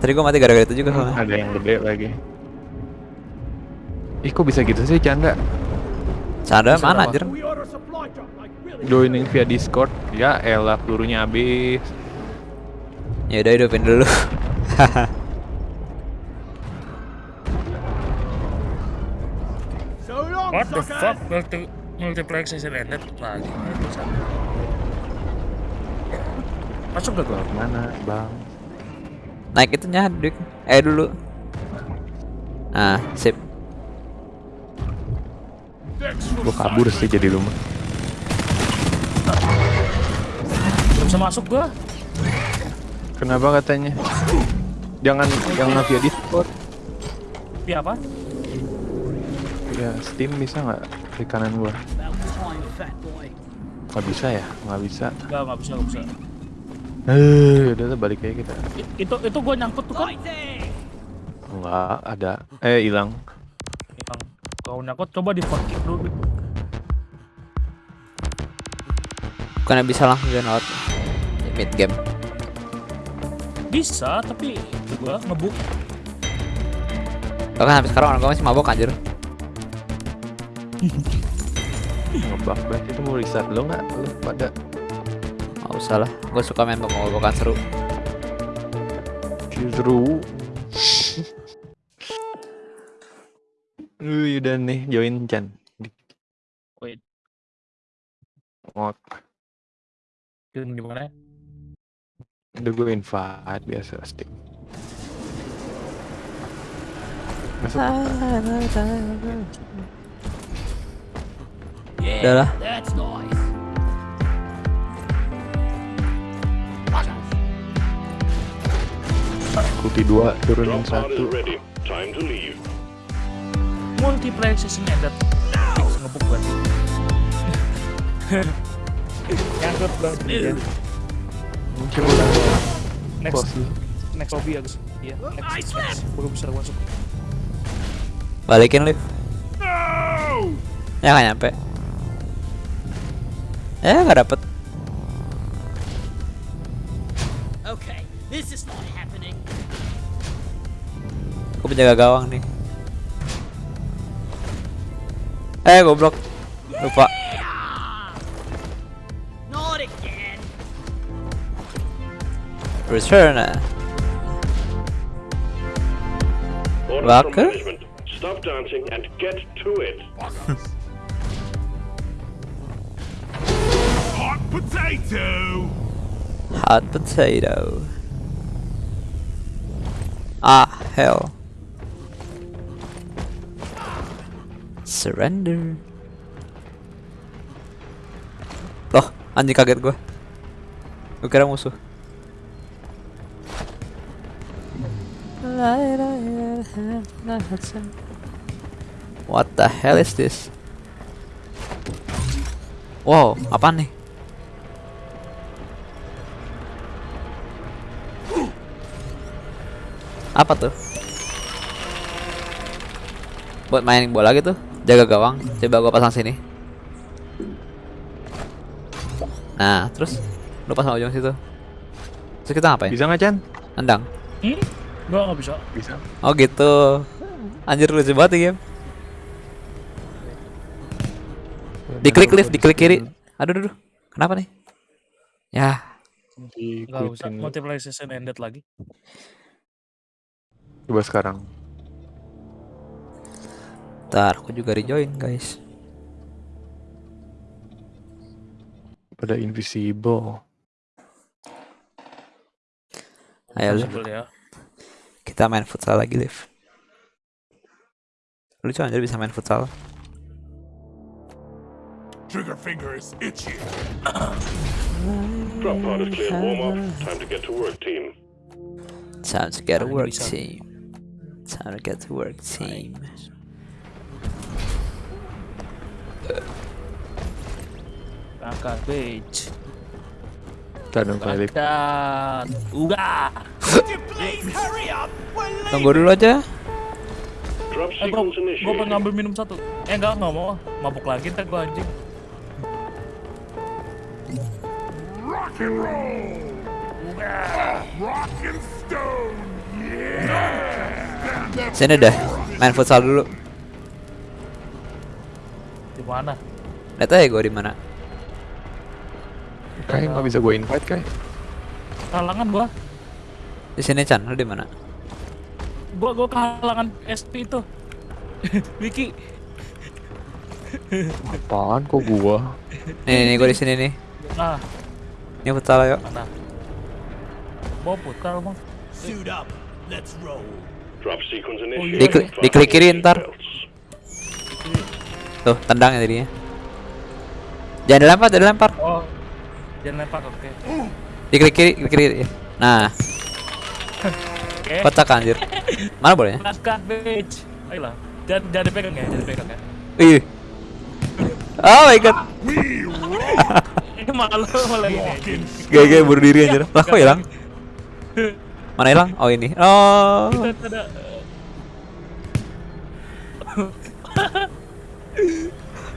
Tadi gue mati gara-gara itu juga soalnya. Ada yang gede lagi. Ih kok bisa gitu sih canda? Canda Bisa mana anjir? Joining via Discord. Ya elah pelurunya habis. Ya udah hidupin dulu. What the fuck? Multi multiplayer session ended lagi. Masuk gak gua? Mana bang? Naik itunya dik. Eh dulu. Ah, sip. Gua kabur sih jadi rumah. Belum bisa masuk gua. Kenapa katanya? Jangan jangan via Discord. Tapi apa? Ya Steam bisa nggak di kanan gua? Nggak bisa ya? Nggak bisa. Enggak, enggak bisa, enggak bisa. Eh, udah lah, balik aja kita. I- itu itu gua nyangkut tuh kan. Enggak ada. Eh hilang. Yang kau nyangkut coba di fuck kick dulu. Bukannya bisa langsung join out mid game. Bisa, tapi gua ngebuk. Bahkan sampai sekarang orang gue masih mabok anjir. Ngebug banget itu mau restart lo nggak? Lo pada Gak usah lah, gue suka main mabok-mabokan seru. seru. Wih, udah nih join Chan. Wait, Ngot. game gimana? Udah gue invite biasa Steam. Masuk. Udah lah. Kuti dua turunin satu. Multiplayer session ended. Fix ngebuk berarti. Nyangkut ya. Mungkin udah Next, next lobby Agus. Iya, next, next. Bisa masuk. Balikin lift. Ya nggak nyampe. Ya nggak dapet. Okay, this is not happening. Aku penjaga gawang nih. Eh goblok. Lupa. Not again. Return. Waka? management. Stop dancing and get to it. Hot potato! Hot potato. Ah, hell. Surrender. Loh, anjing kaget gue. Gue kira musuh. What the hell is this? Wow, apa nih? Apa tuh? Buat main bola gitu, jaga gawang. Coba gua pasang sini. Nah, terus lu pasang ujung situ. Terus kita ngapain? Bisa nggak Chan? Nendang. Hmm? Gua nggak bisa. Bisa. Oh gitu. Anjir lucu banget ya game. Diklik lift, diklik kiri. Aduh, aduh, aduh. Kenapa nih? Ya, Nggak usah. Multiplayer session ended lagi. Coba sekarang. ntar aku juga rejoin guys. Pada invisible. Ayo Liv, ya. kita main futsal lagi Liv. Lucu anjir bisa main futsal. Trigger finger is itchy. Drop pod is clear. Warm up. Time to get to work, team. Time to get to work team. Time to get to work team. Angkat hurry up? We're leaving. Tunggu dulu aja. Eh, gua, sequence gua pengen ngambil minum satu. Eh enggak, enggak mau. Mabuk lagi ntar gua anjing. Rock and roll! Rock and stone! Yeah! Sini deh. Main futsal dulu. Di mana? Lihat aja gue di mana. Kayak nggak bisa gue invite kayak. Kalangan gua. Di sini Chan, lu di mana? Gua gua kehalangan SP itu. Wiki. Apaan kok gua? Nih, nih, gue di sini nih. Ah, Ini futsal yuk. mana? Mau putar bang. Suit up. Let's roll. Iya. Diklik- diklik kiri ntar. Tuh, tendang ya jadinya. Jangan dilempar, jangan dilempar. Oh. Jangan lempar oke. Diklik kiri, klik kiri. Nah, kocak anjir. Mana? Langkah bitch. Ayolah. Jangan jangan dipegang ya, jangan dipegang ya. Ih. Oh my god. Malu malah ini. GG bunuh diri anjir. Lah kok hilang? Mana hilang? Oh ini. Oh.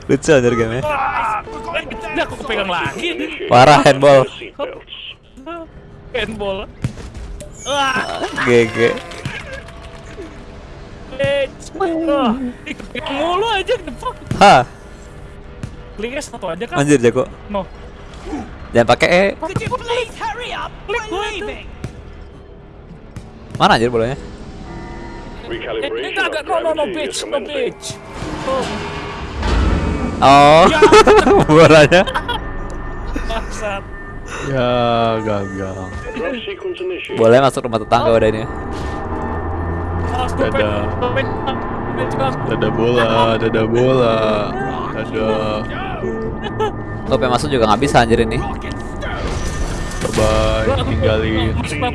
Lucu anjir game Ini aku kepegang lagi. Parah handball. Handball. GG. mulu aja the fuck. Hah, Kliknya satu aja kan? anjir jago. No. Jangan pakai E. You please hurry up? We're leaving. Mana anjir bolanya? Of no, no, no, bitch, no, bitch. Oh, Oh. Bolanya. bangsat. Ya gagal. Boleh masuk rumah tetangga udah ini. Juga. Dada bola, dada bola. Dadah. Lo pengen masuk juga nggak bisa anjir ini. Bye bye. Tinggalin. Ya,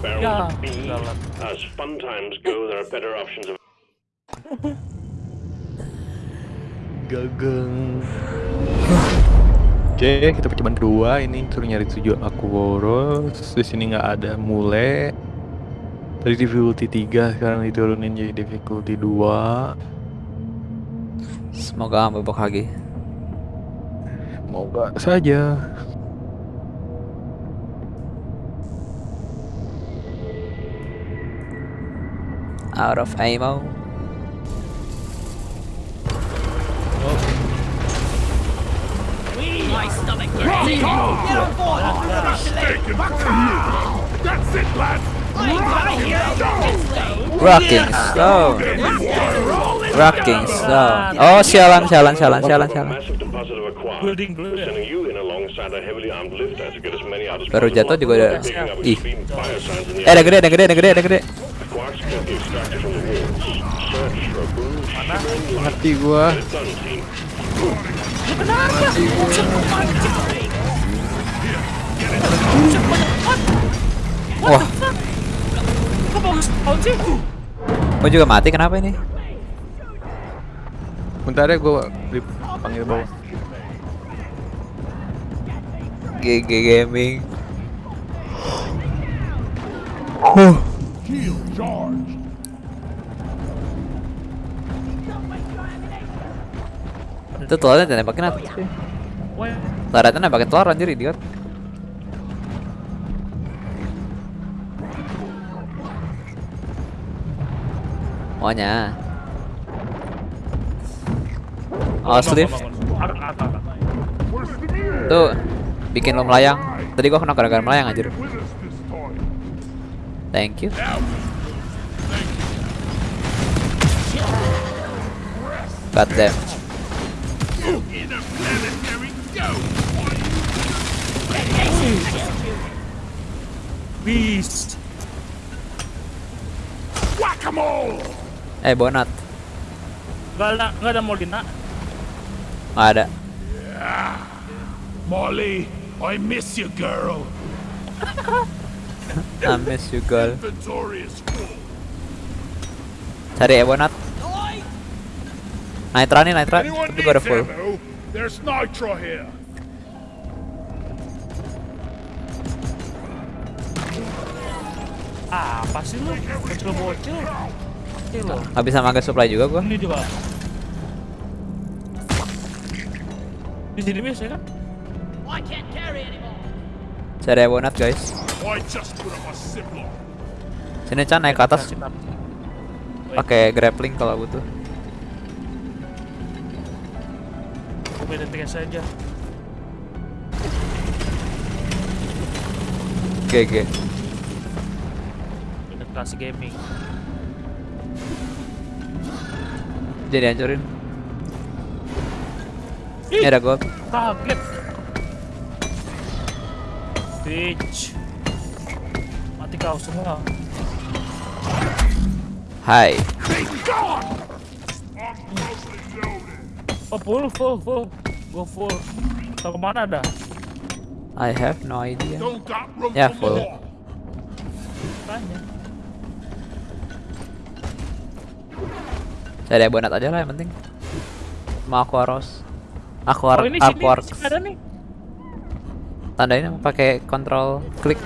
barrel B. jalan. As fun times go, there are better options of Gageng. Oke, kita percobaan kedua. Ini suruh nyari tujuh aku boros. Di sini nggak ada mule. Dari difficulty 3 sekarang diturunin jadi difficulty 2. Semoga bebok lagi. Moga saja. Out of ammo. My stomach gets it. Get on board. Taken That's it, lads! I hear it. Rocking stone. Rocking stone. Oh sialan sialan sialan sialan sialan. Baru jatuh juga ada. Ih. Eh ada gede ada gede ada gede ada gede. Quarks can be extracted from the walls. Search for a blue Mati gua. Done, team. Wah, gua juga mati kenapa ini? Bentar ya gua dipanggil bawah. GG gaming. Shield charged! Itu telurnya tembakin apa sih? Laratnya nembakin telur anjir idiot. Maunya. Oh, sleeve. Tuh, bikin lo melayang. Tadi gua kena gara-gara melayang anjir. Thank you. God damn. Beast. Whack-a-mole! Eh, bonat. Gak ada, gak ada Molina. Nggak ada. Molly, I miss you, girl. I miss you girl. Cari ebonat. Nitra nih, Nitra. itu gue ada full. There's here. Apa sih lu? Bocil-bocil. Habis sama gas supply juga gua. Ini juga. Di sini biasa ya kan? Saya ada bonat guys. Sini Chan naik ke atas. Pakai grappling kalau butuh. Beda tiga saja. GG. Penetrasi gaming. Jadi hancurin. Ini ada gold. Kaget. Bitch. Mati kau semua. Hai. Oh full, full, full. Go full. Tahu ke mana dah? I have no idea. Room Yeah, full. Tanya. Saya ada bonat aja lah yang penting. Mau Aquaros. Aquar Oh ini Aquarks. sini ada nih. Tandain apa pakai kontrol klik.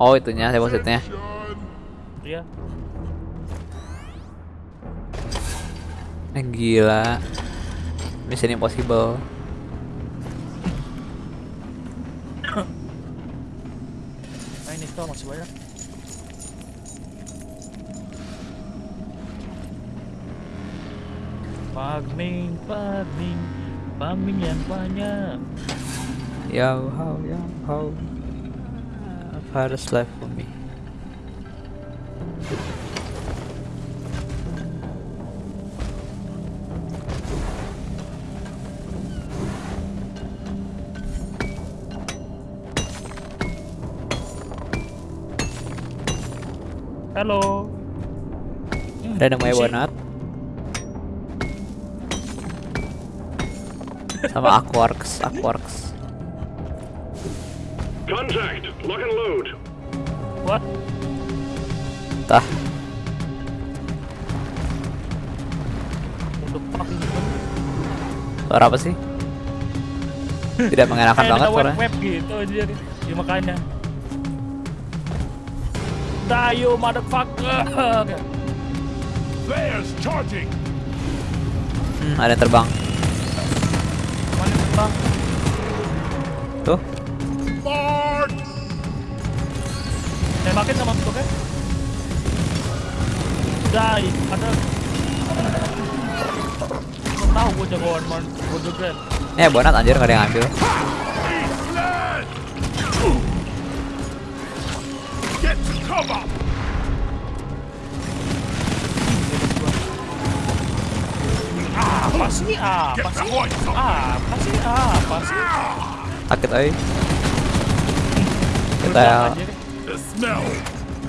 Oh, itunya depositnya. Iya. Eh, gila. Mission impossible. Nah ini tuh masih banyak. Farming, farming, farming yang banyak. Yo how yo how. Virus life for me. Halo. Ada namanya bonat. Sama Aquarks, Aquarks. Contact. Lock and load. What? Tah, suara apa sih? Tidak mengenakan banget ada web, suaranya. web gitu jadi. Ya makanya. Dayo motherfucker. There's charging. Hmm, ada yang terbang. Mana terbang? Tuh, Mark! Tembakin sama bentuknya. Die, ada. Tahu gua jagoan man, gua juga. eh bonat anjir nggak ada yang ambil. Apa sih? Apa sih? Apa sih? Apa? Sakit euy. Kita ya!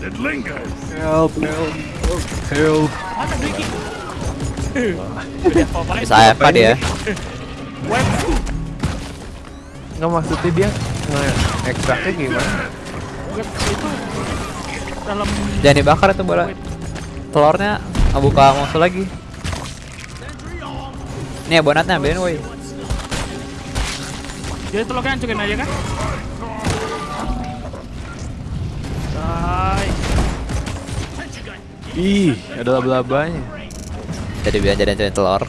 It lingers! Help, help, help. Mana apa-apain. bisa AFK dia. Web. Nggak maksudnya dia nge-extractnya gimana? Web itu dalam Jangan dibakar itu bola. Telurnya ngebuka musuh lagi. Nih bonatnya ambilin woi. Jadi telurnya hancurin aja kan? Hai. Ih, ada laba-labanya. Jadi biar jadi hancurin telur.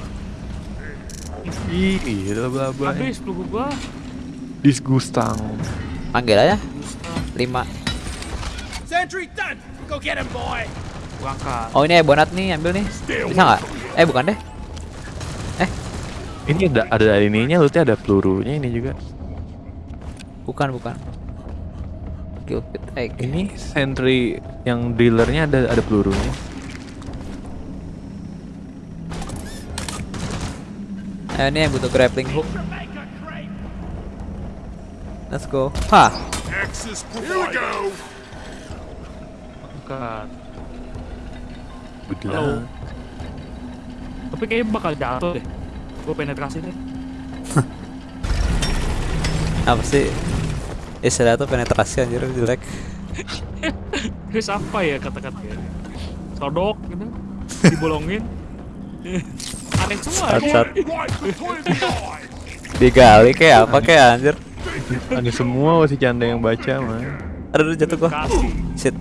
Ih, ada laba-labanya. Habis peluru gua. Disgusting. Panggil aja. 5. Sentry done. Go get him, boy. Gua angkat. Oh ini bonat nih, ambil nih. Bisa nggak? Eh bukan deh. Ini ada ada ininya, lutnya ada pelurunya ini juga. Bukan bukan. Kill fit egg. Ini sentry yang dealernya ada ada pelurunya. Eh, ini yang butuh grappling hook. Let's go. Hah, Access Here we go! Angkat. Tapi kayaknya bakal jatuh deh. Gua penetrasi deh. apa sih? Istilah tuh penetrasi anjir jelek. Terus apa ya kata-katanya? Sodok gitu. Dibolongin. Aneh semua. Eyes! Digali kayak apa kayak anjir. Ada semua masih canda yang baca mah. Aduh jatuh gua. Shit.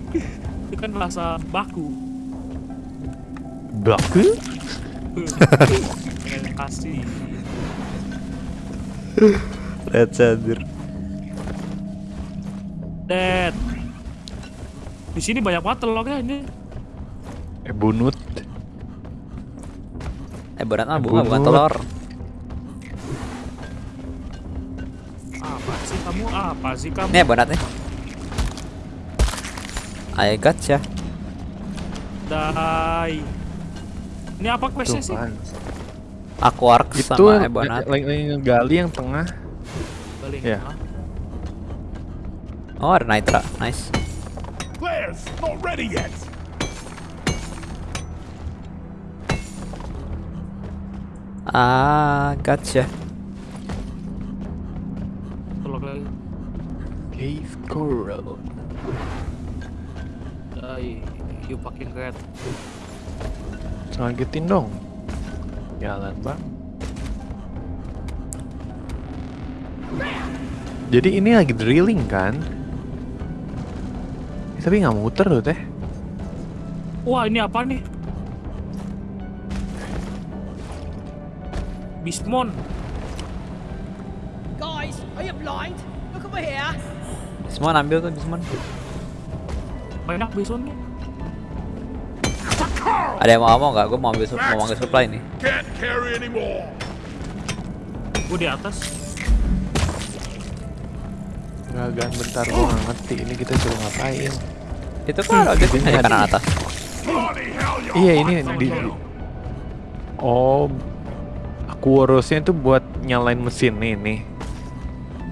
Itu kan bahasa baku. Baku? Yang kasih. Lihat anjir. Dead. Di sini banyak banget telurnya ini. Eh bunut. Eh berat mah bunga bukan telur. Apa sih kamu? Apa sih kamu? Nih bonat nih. I gotcha. Dai. Ini apa questnya sih? Aquark Itu sama yang- Ebonat. lagi lagi ngegali yang tengah. Balik. Ya. Hah? Oh ada Nitra, nice. Players, not ready yet. Ah, gotcha. Cave coral. Dai. You fucking rat. Lanjutin dong. Jalan bang. Jadi ini lagi drilling kan? Eh, Tapi nggak muter loh teh. Wah ini apa nih? Bismon. Guys, are you blind? Look over here. Semua ambil tuh semua. Banyak bismon nih. Ada yang mau ngomong nggak? Gue mau ambil sup- mau ambil supply nih. Can't carry anymore. Gue di atas. Gagan bentar gua nggak ngerti ini kita suruh ngapain. Itu kan ada di kanan atas. Iya ini di. Oh, Aquarusnya itu buat nyalain mesin nih nih.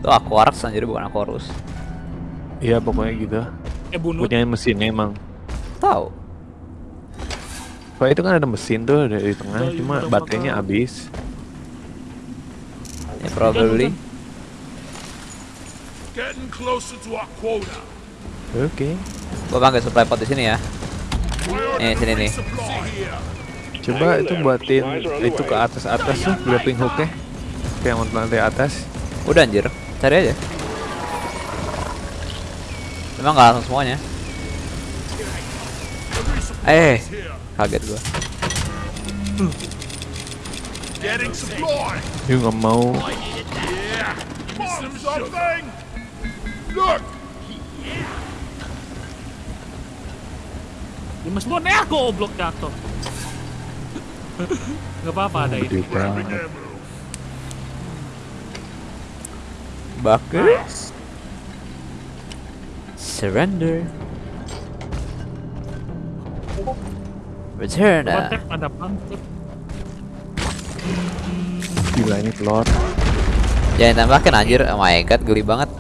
Itu Aquark jadi bukan Aquarus. Iya pokoknya gitu. Eh bunuh. Buat nyalain mesinnya emang. Tahu. Soalnya itu kan ada mesin tuh dari tengah, cuma baterainya habis. Ya probably. getting closer to our quota. Oke. Gue panggil supply pot di sini ya. Eh, sini nih. Coba itu buatin itu ke atas atas tuh grappling hooknya. Yang lantai atas. Udah anjir, cari aja. Emang nggak langsung semuanya. Eh. Kaget gua. Yuk nggak mau. Look. Di Bismon eh goblok jatuh. Gak apa-apa ada ini. Surrender. Return. Ada pantep. Gila ini telur. Jangan tembakin anjir. Oh my god, geli banget.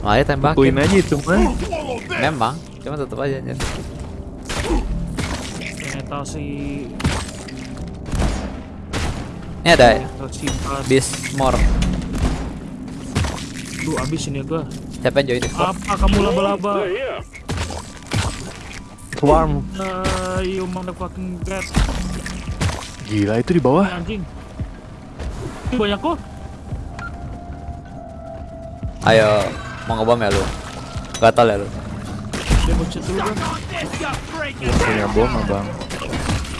Mari Kuin tembakin. aja itu mah. Memang, cuma tetep aja anjir. Ternyata si Ini ada ternyata si bis more. Duh abis ini gua. Siapa yang join Discord? Apa kamu laba-laba? Swarm. Nah, you motherfucking rat. Gila itu di bawah. Anjing. Banyak kok. Ayo, mau ngebom ya lu? Gatal ya lu? Dia bocet dulu kan. Punya bom abang.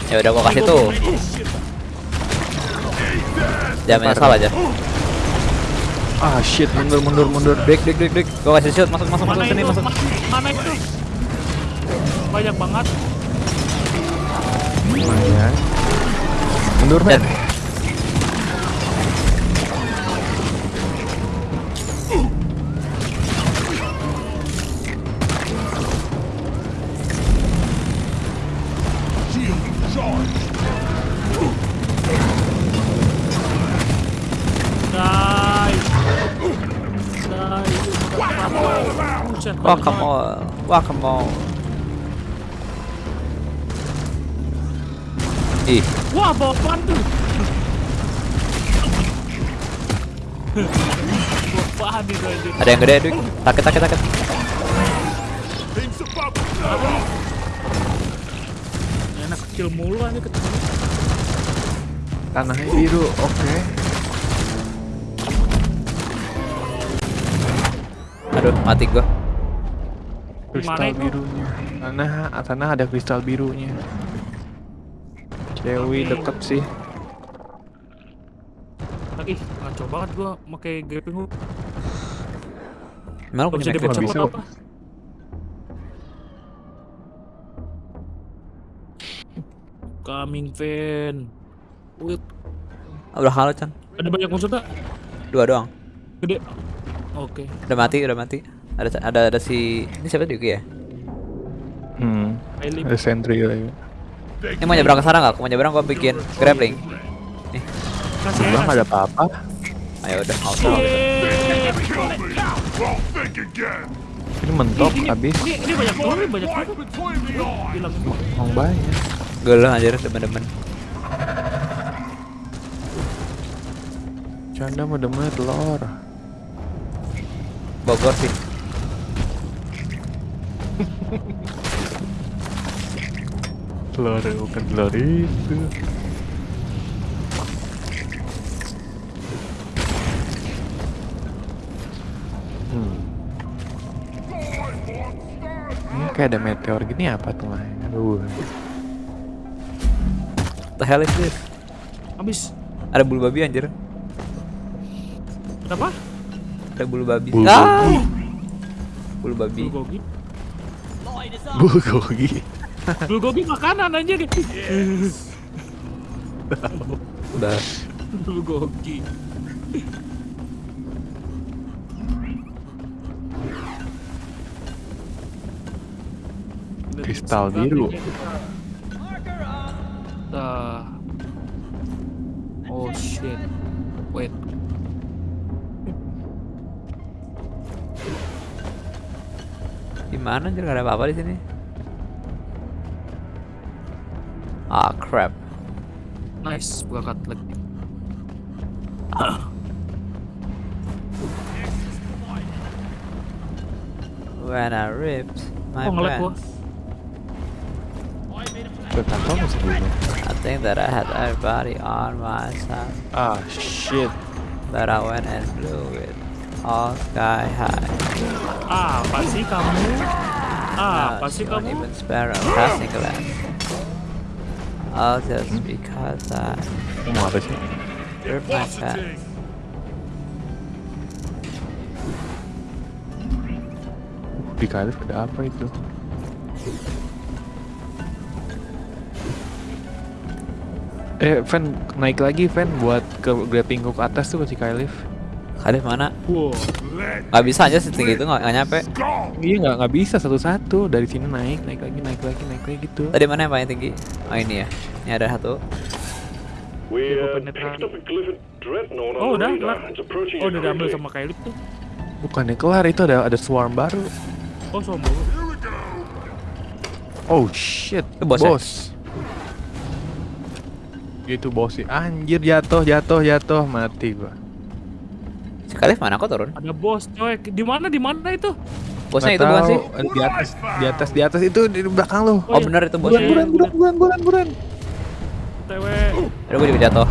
Ya udah gua kasih tuh. Jangan menyesal aja. Ah shit mundur mundur mundur. Break, break, break, break. Gua kasih shield, masuk, masuk, masuk sini, masuk. Ma- Mana itu? Banyak banget. Lumayan. Mundur men. Welcome all, welcome all. Wah, bawa apaan tuh? Bawa apaan itu anjing? ada yang gede, Dik. Takut, takut, takut. Enak kecil mulu aja ketemu. Tanahnya biru. Oke. Aduh, mati gua. Kristal birunya. Sana, sana ada kristal birunya. Cewek deket sih. Ih, ngaco banget gua pakai grappling hook. Emang Gak punya bisa. buat apa? Coming van. Wait, udah kalah Chan. ada banyak musuh tak? Dua doang. Gede. Oke. Udah mati, udah mati. Ada ada ada si ini siapa Yuki ya? Hmm. Ada sentry lagi. Ini mau nyebrang ke sana nggak? Aku mau nyebrang gua bikin grappling. Bang aja. ada apa-apa? Ayo udah, think again! Ini mentok habis. ini, ini banyak ini banyak! Hilang. Emang banyak. Gelo anjir demen-demen. Canda mau demen telur. Bogor sih. Telur bukan telur itu. Hmm. Ini kayak ada meteor gini apa tuh Mai? Aduh. The hell is this? Habis. Ada bulu babi anjir. Kenapa? Ada bulu babi. Bulu ah! Bulu babi. Bulgogi. Bulgogi. Bulgogi makanan aja gitu. Udah. Bulgogi. Kristal biru. Ah. Oh shit. Wait. Gimana anjir gak ada apa-apa di sini? Ah crap. Nice, buka katlik. When I ripped my Oh ngelag gua. pants, Ke kantor. I think that I had everybody on my side, Ah shit. but I went and blew it all sky high. Ah, apa sih kamu? Ah, apa Now sih she won't kamu? even spare a passing glance. All just because I Lu mau apa sih? pants. Di Kalif ada apa itu? Eh, Van naik lagi Van buat ke grappling hook atas tuh si Kalif. Khalif mana? Wow. Gak bisa aja setinggi itu nggak nggak nyampe. Iya nggak nggak bisa satu-satu dari sini naik naik lagi naik lagi naik lagi gitu. Tadi mana yang paling tinggi? Oh ini ya. Ini ada satu. Oh, the udah, kelar. Oh, udah diambil sama Kailip tuh. Bukannya kelar itu ada ada swarm baru. Oh, sombong. Oh shit, Itu bos ya? bos. Gitu bos sih. Anjir jatuh jatuh jatuh mati gua. Si Khalif mana? Kok turun? Ada bos, coy. Di mana? Di mana itu? Bosnya itu bukan sih? Eh, Di atas di atas di atas itu di belakang lu. Oh bener itu bosnya. Buran, Buran buran buran buran. TW. Aduh gue juga jatuh.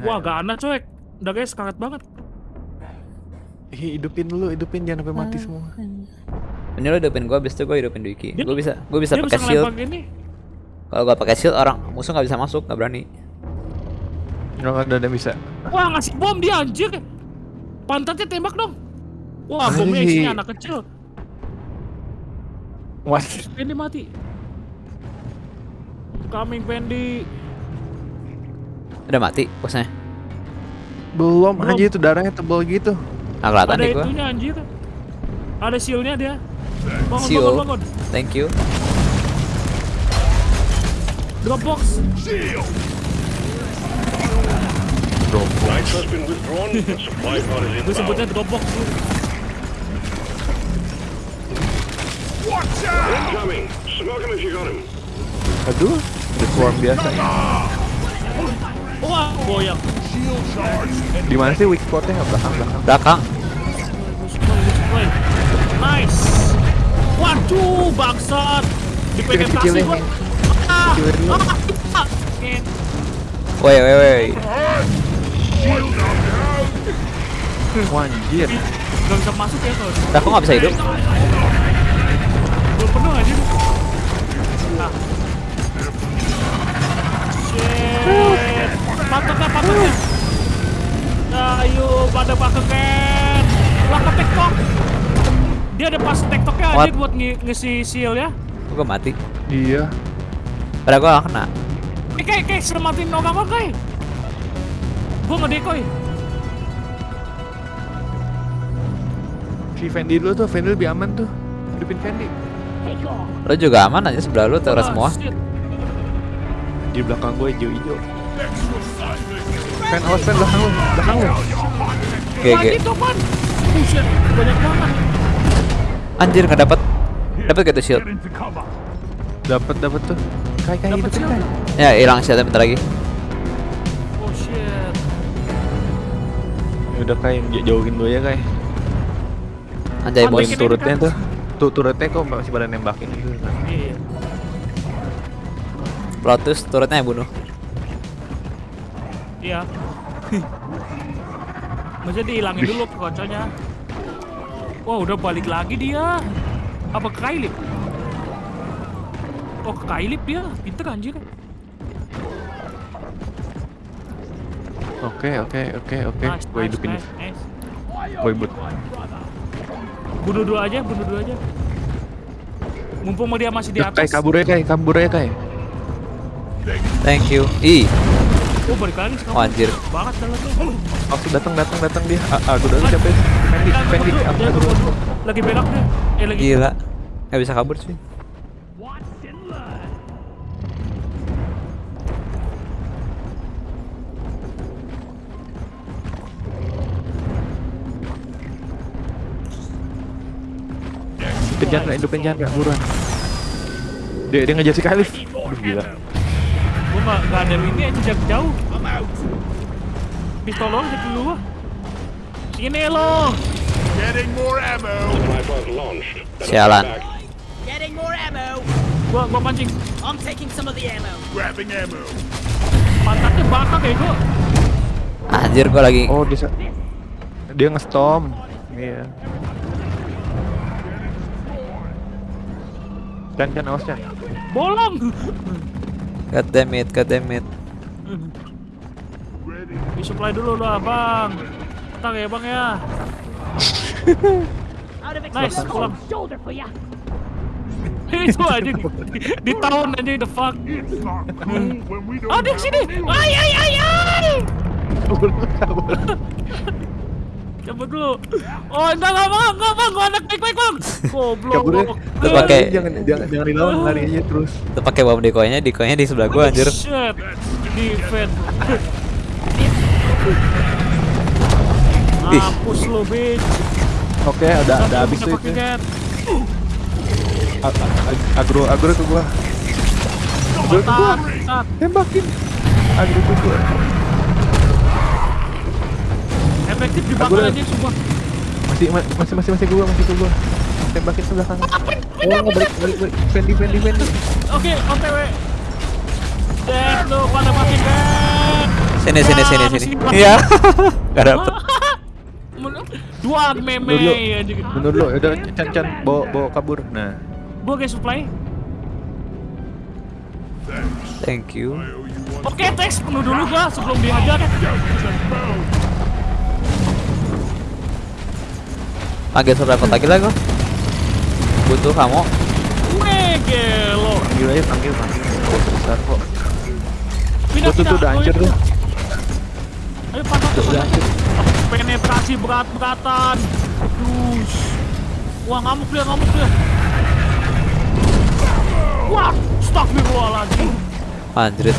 Wah, gak aneh, coy. Udah guys, kaget banget. Ih, hidupin dulu, hidupin jangan sampai mati semua. Ini lo hidupin gue, abis itu gue hidupin Duiki. Dia- Gue bisa, gue bisa pakai shield. Kalau gue pakai shield orang musuh nggak bisa masuk, nggak berani. Nggak ada yang bisa. Wah, ngasih bom dia anjir. Pantatnya tembak dong. Wah, bomnya isinya anak kecil. What? Pendi mati. Coming Pendi. Udah mati bosnya. Belum, Belum. aja itu darahnya tebal gitu. Nah kelihatan Ada itunya anjir. Ada shieldnya dia. Bangun, Shield. bangun, bangun. Thank you. Shield! Been withdrawn. Supply pod is Gue sebutnya inbound. Dropbox. Incoming. Smoke him if you got him. Aduh, ada swarm biasa. Wah, goyang. Shield charge! Di mana sih weak spotnya? Belakang, belakang. Belakang. Nice. Waduh, bangsat. Dipegang kasih Kecil-kecilnya. gua. Ah, ah, ah. Ngen. Woi woi woi. Shield up now! Wah, anjir. Gak bisa masuk ya kalau Dah kok nggak bisa hidup? Penuh aja. Nah. Shit. Patutnya, patutnya. Nah, ayo pada pakai ken. Lah ke TikTok. Dia ada pas TikToknya aja buat nge ngisi seal ya. Kok gue mati? Iya. Padahal gue gak kena. Eh, kayak kayak selamatin orang orang kayak. Gua ngedekoy. Si Fendi dulu tuh, Fendi lebih aman tuh. Hidupin Fendi. Lo juga aman aja sebelah lu teras Ah, semua. Di belakang gue hijau-hijau. Fen, awas Fen, belakang lu, belakang lu. GG. Anjir nggak dapat. Dapat gitu shield. Dapat, dapat tuh. Kai, kai, Dapat hidupin shield. kai. Ya hilang shieldnya bentar lagi. Oh shit. Ya udah kai, jauhin dulu ya kai. Anjay bos. ini? turretnya tuh. Tuh turretnya kok masih pada nembakin gitu. Iya. Plotus turretnya yang bunuh. Iya. Maksudnya dihilangin dulu kocoknya. Wah udah balik lagi dia. Apa ke Kailip? Oh ke Kailip dia, pinter anjir. Oke, oke, oke, oke. Nice, Gue nice, hidupin. nice, nice. Hidupin. Bunuh dua aja, bunuh dua aja. Mumpung dia masih di atas. kabur ya kai, kabur ya kai. Thank you. Ih, Oh balik lagi sekarang. Oh, anjir. Banget dalamnya. Oh, datang, datang, datang dia. Ah, ah, Ah, jangan dulu. dulu. Lagi belok dia. Eh lagi. gila. Gak bisa kabur cuy. Chandra, hidupin Chandra, buruan. Dia, dia ngejar si Kalif. Aduh, gila. Gua nggak nggak ada ini aja jarak jauh. Pistol lo jadi lu. Sini lo. Getting more ammo. Sialan. back. Getting more ammo. Gua gua pancing. I'm taking some of the ammo. Grabbing ammo. Pantatnya bakar ya gua. Anjir gua lagi. Oh, dia dia nge-stomp. Iya. Chan, awas Chan. Bolong. God damn it, god damn it. Di supply dulu lah bang. Tenang ya bang ya. Nice, pulang. Ya. Itu aja di, di tahun aja the fuck. Have sini. Ay ay ay ay. Cabut dulu. Oh enggak enggak bang, enggak bang, gua anak baik baik bang. Goblok. Kabur ya. Itu pakai- Jangan, jangan, jangan dilawan, lari aja terus. Tuh pakai bom decoynya, decoynya di sebelah gua anjir. Shit. Defend. Ih. Mampus lu bitch. Oke, ada, ada habis tuh itu. Agro, agro ke gua. Agro ke gua. Tembakin. Agro ke gua. Efektif dibakar aja semua. Masih, ma- masih, masih, masih gua, masih gua. Tembakin ke belakang. Oh, nggak balik, balik, balik. Fendi, Fendi, Fendi. Oke, OTW. Dead lu pada pakai gat. Sini sini Ya, sini sini. pakai- Iya. Gak dapet. Men- Dua meme anjing. Mundur dulu, udah Chan, bawa, bawa kabur. Nah, Gua guys supply. Thank you. Oke, teks penuh dulu gua sebelum dihajar. Panggil survival lagi lah gua. Butuh kamu. Weh, gelo. panggil aja, panggil, panggil. Gak besar kok. Pindah, tuh, tuh udah hancur tuh. Ayo pantat tuh. Udah hancur. Penetrasi berat-beratan. Terus. Wah, ngamuk dia, ngamuk dia. Wah, astagfirullahaladzim. Anjrit.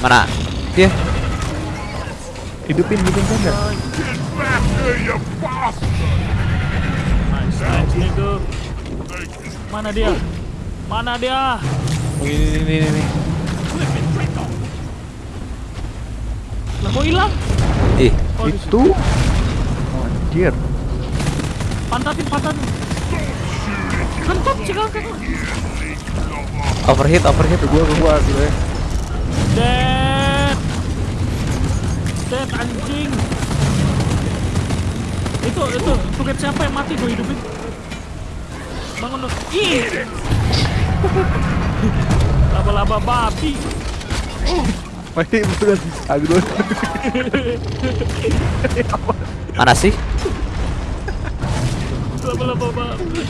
Mana? Dia. Hidupin, hidupin. Nice, nice, nigga. Mana dia? Mana dia? Oh, ini, ini, ini, ini. Lah kok hilang? Ih, Oh, Itu. Oh, anjir. Pantatin, pantatin. Kentut sih kan overheat, overheat. Ke gua, ke gua, gitu ya. Dead. Dead anjing. Itu itu tuket siapa yang mati gue hidupin. Bangun dong. Ih. Laba-laba babi. Masih bener agro. Mana sih? Laba-laba babi.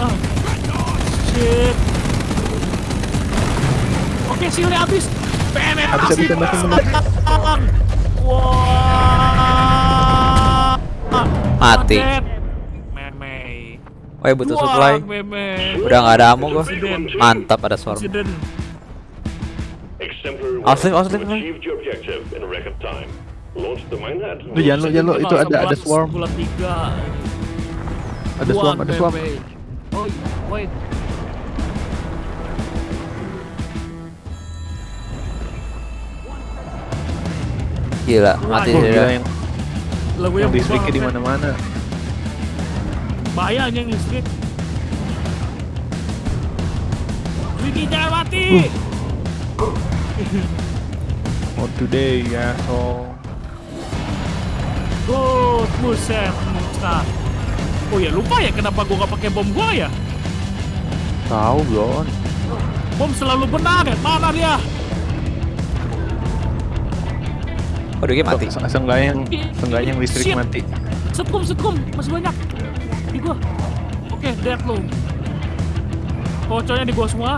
Ah. Shit. Oke, shieldnya habis. Penetrasi. Habis, habis, tembak, tembak. Wah. Mati. Meme. Woi butuh supply. Udah nggak ada ammo gua. Mantap ada swarm. Presiden. Exemplar Austin, one Austin, Austin. achieved your objective in a record time. Launch the minehead. Lu jangan lu, jangan lu itu ada ada swarm. Ada swarm, ada swarm. Oh, wait. Gila, mati dia. gila yang Lagu yang yang listriknya di mana-mana. Bahaya yang listrik. Wiki jangan mati. Oh today ya so. Good, buset, muka. Oh ya lupa ya kenapa gua gak pakai bom gua ya? Tahu belum? Bom selalu benar ya. Mana dia? Waduh, dia mati. Se- Seenggaknya yang seenggaknya yang listrik Shit. mati. Setkum, setkum, masih banyak. Di gua. Oke, dead lu. Koconya di gua semua.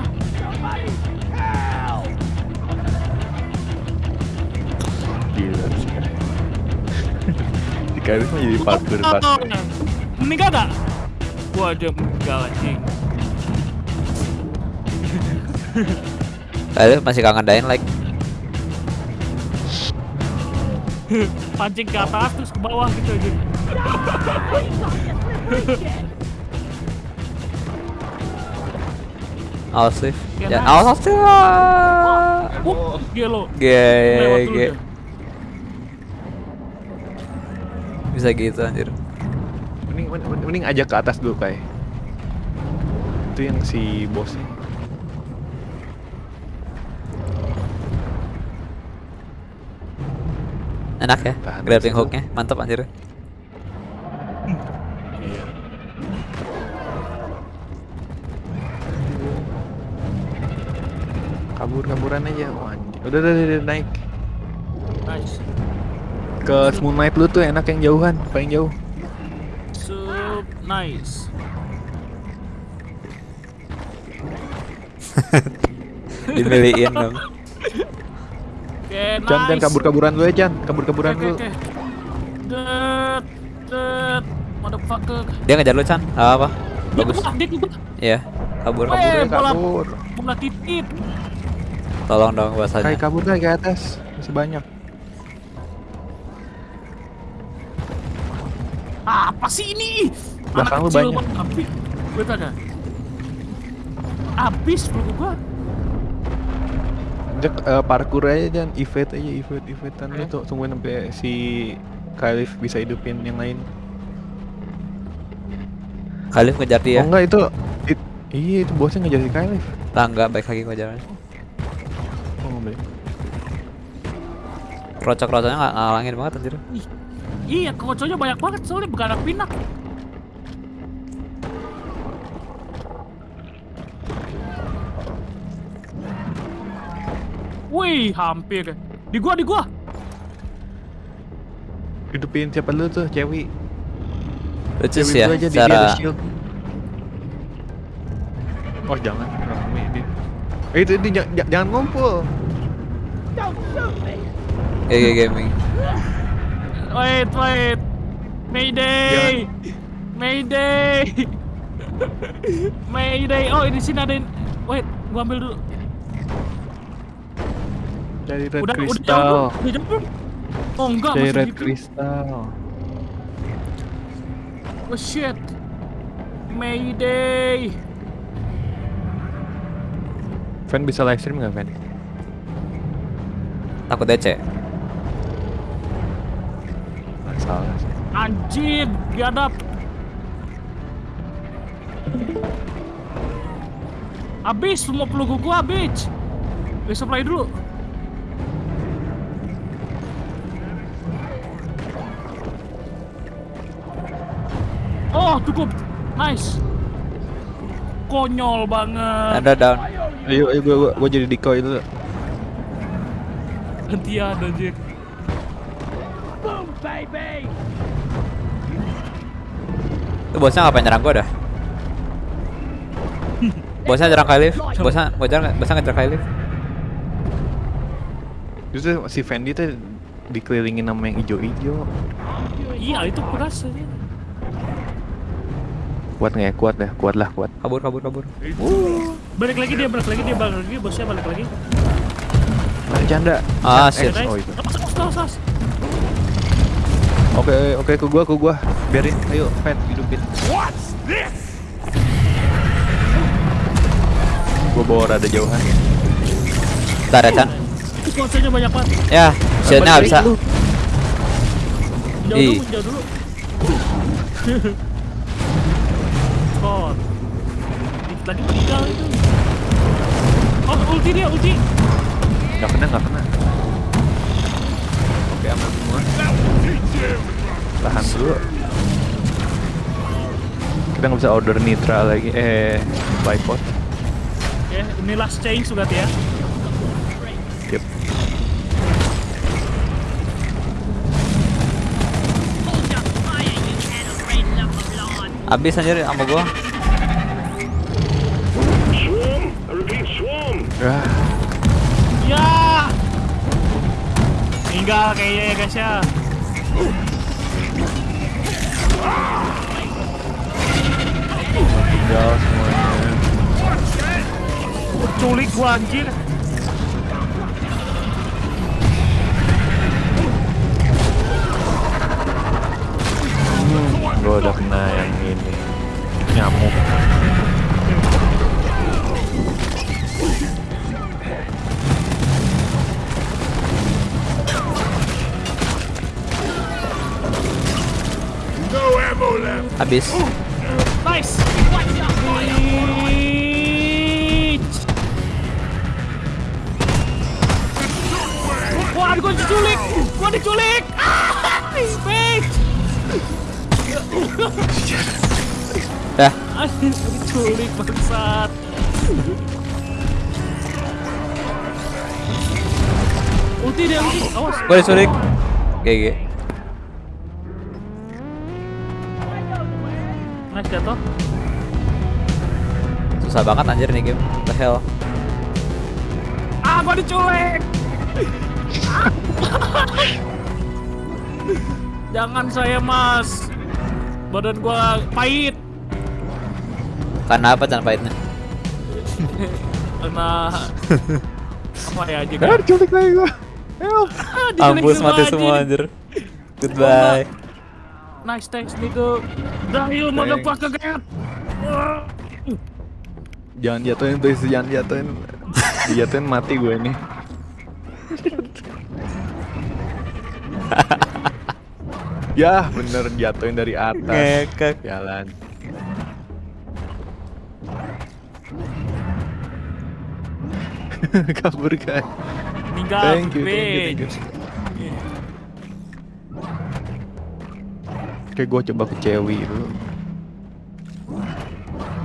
Gila sih. Di Karis mah jadi parkour Oh, parkour. Meninggal gak? Gua aja meninggal anjing. Kalian masih kangen dying like. Pancing ke atas terus ke bawah gitu aja. Awas Liv. Ya, awas Liv. Uh, gelo. Ge ge. Bisa gitu anjir. Mending, mending, ajak ke atas dulu kayak. Itu yang si bosnya. Enak ya, Tahan dulu. hooknya, mantap anjir. Iya. Kabur-kaburan aja. Oh. Udah, udah, udah, naik. Nice. Ke Moon Knight lu tuh enak yang jauhan, paling jauh. Sup, nice. Dimiliin dong. Oke, nice. Chan, Chan kabur-kaburan lu ya, Chan. Kabur-kaburan Oke, lu. oke, oke. Det, det, motherfucker. Dia ngejar lu Chan. Gak apa. Dia Bagus. Iya. Kabur kabur. Kabur, bola, kabur. bola titit. Tolong dong Kayak bahasanya. kabur kayak ke atas. Masih banyak. Apa sih ini? Belakang lu banyak. Habis. Gue tanya. Habis peluk gua. Jek eh, parkour aja dan evade aja evade evadean lu tuh tungguin sampai si Khalif bisa hidupin yang lain. Khalif ngejar dia. Oh enggak itu it- iya itu bosnya ngejar si Khalif. Tangga baik lagi ngejarnya. Oh nggak boleh. Rocok-rocoknya nggak ngalangin banget anjir. Ih, Iya, koconya banyak banget soalnya begarak pinak. Wih, hampir. Di gua, di gua. Hidupin siapa dulu tuh cewek. Lucu sih ya, aja, secara shield. Oh jangan rame dia. Eh itu, itu jangan, jangan ngumpul. GG Gaming. Wait, wait. Mayday. Mayday. Mayday. Oh, di sini ada Wait, gua ambil dulu. Dari red Udah, udah jauh crystal. belum? Udah jauh belum? Oh, enggak, Dari masih red gitu. crystal. Oh shit. Mayday. Fan bisa live stream nggak Fan? Takut DC. Nggak salah sih. Anjir, biadab. Habis semua peluru gua habis. Resupply dulu. Cukup. Nice. Konyol banget. Anda down. Ayo, ayo gua, gua, gua jadi decoy dulu. Gantian anjir. Boom, baby! Tuh bosnya ngapain nyerang gua dah? Bosnya nyerang Kylif. Bosnya bosnya bosnya ngejar Kylif. Justru si Fendi tuh dikelilingin sama yang ijo-ijo. Iya, itu keras aja. Kuat nggak ya? Kuat dah, kuat lah, kuat. Kabur kabur kabur. Balik lagi dia, balik lagi dia, balik lagi bosnya balik lagi. Nah, janda. Ah, Eh, shit. Oh itu. Oke, oke ke gua, ke gua. Biarin, ayo, Fen, hidupin. What's this? Gua bawa rada jauhan ya. Bentar ya Chan. Kuasanya banyak banget. Ya, shieldnya nggak bisa. Jauh dulu, jauh dulu. Dikit lagi meninggal itu. Oh, ulti dia, ulti. Gak kena, gak kena. Oke, aman semua. Tahan dulu. Kita nggak bisa order Nitra lagi, eh, Bipod. Oke, ini last change sudah ya. Abis anjir sama gua. Swarm? I repeat, swarm. Ah, Ya. Tinggal kayaknya ya guys ya. tinggal semuanya. Culik gua anjir. Gua udah kena yang ini. Nyamuk. No ammo left. Abis. Nice. Reach. Wah, gua diculik. Gua diculik. Ah, bitch. Dah. Diculik bangsat. Ulti dia ulti. Awas. Gua disulik. GG. Nice jatuh. Susah banget anjir nih game. What the hell. Ah, gua diculik. Jangan saya, Mas. Badan gua pahit Karena apa Chan pahitnya? karena apa ya aja Ah, kan? diculik lagi gua. Help. Ah, mati semua anjir. Goodbye. Nice thanks nigga. Dahil motherfucker get. Jangan jatuhin please, jangan jatuhin. Dijatuhin mati gue ini. ya, bener jatuhin dari atas. Ngekek. Jalan. Kabur kan. Meninggal. Thank you, thank you, thank you. Oke, gue coba ke Cewi dulu.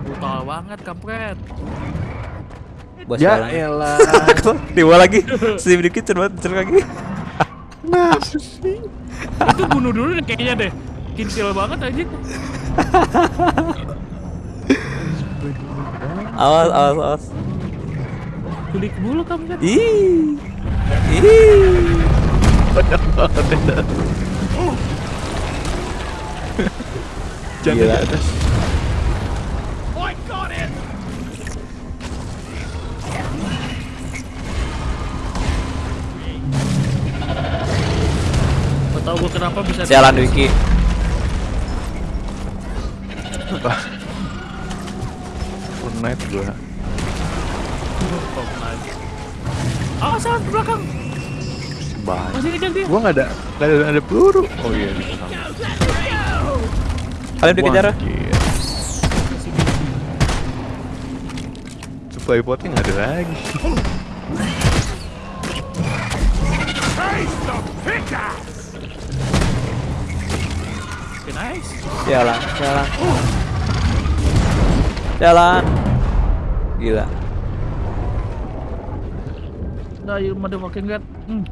Brutal banget kampret. Bos Ya elah. Dibawa lagi. Sip dikit coba cerut lagi. Itu bunuh dulu deh kayaknya deh. Kintil banget aja. Awas awas awas. Kulik dulu kampret. Ih. Ih. Jangan di atas. I got it. Gak tau gue kenapa bisa Sialan Wiki. Fortnite gue. Ah, salah ke belakang. Bahaya. Masih kejar dia. Gua nggak ada, nggak ada, ada peluru. Oh iya. di belakang. Kalian dikejar. Supply potnya nggak ada lagi. Nice. Jalan, jalan. Jalan. Gila. Nah, you motherfucking god. Hmm.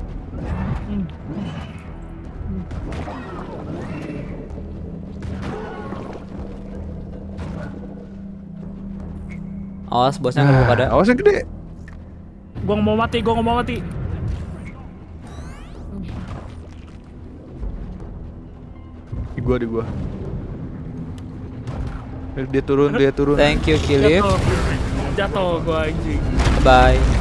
Hmm. Awas bosnya ngebuk ada. Awas yang gede. Gua nggak mau mati, gua nggak mau mati. Di gua, di gua. Dia turun, dia turun. Thank you Kilif. Jatuh. Jatuh gua anjing. Bye.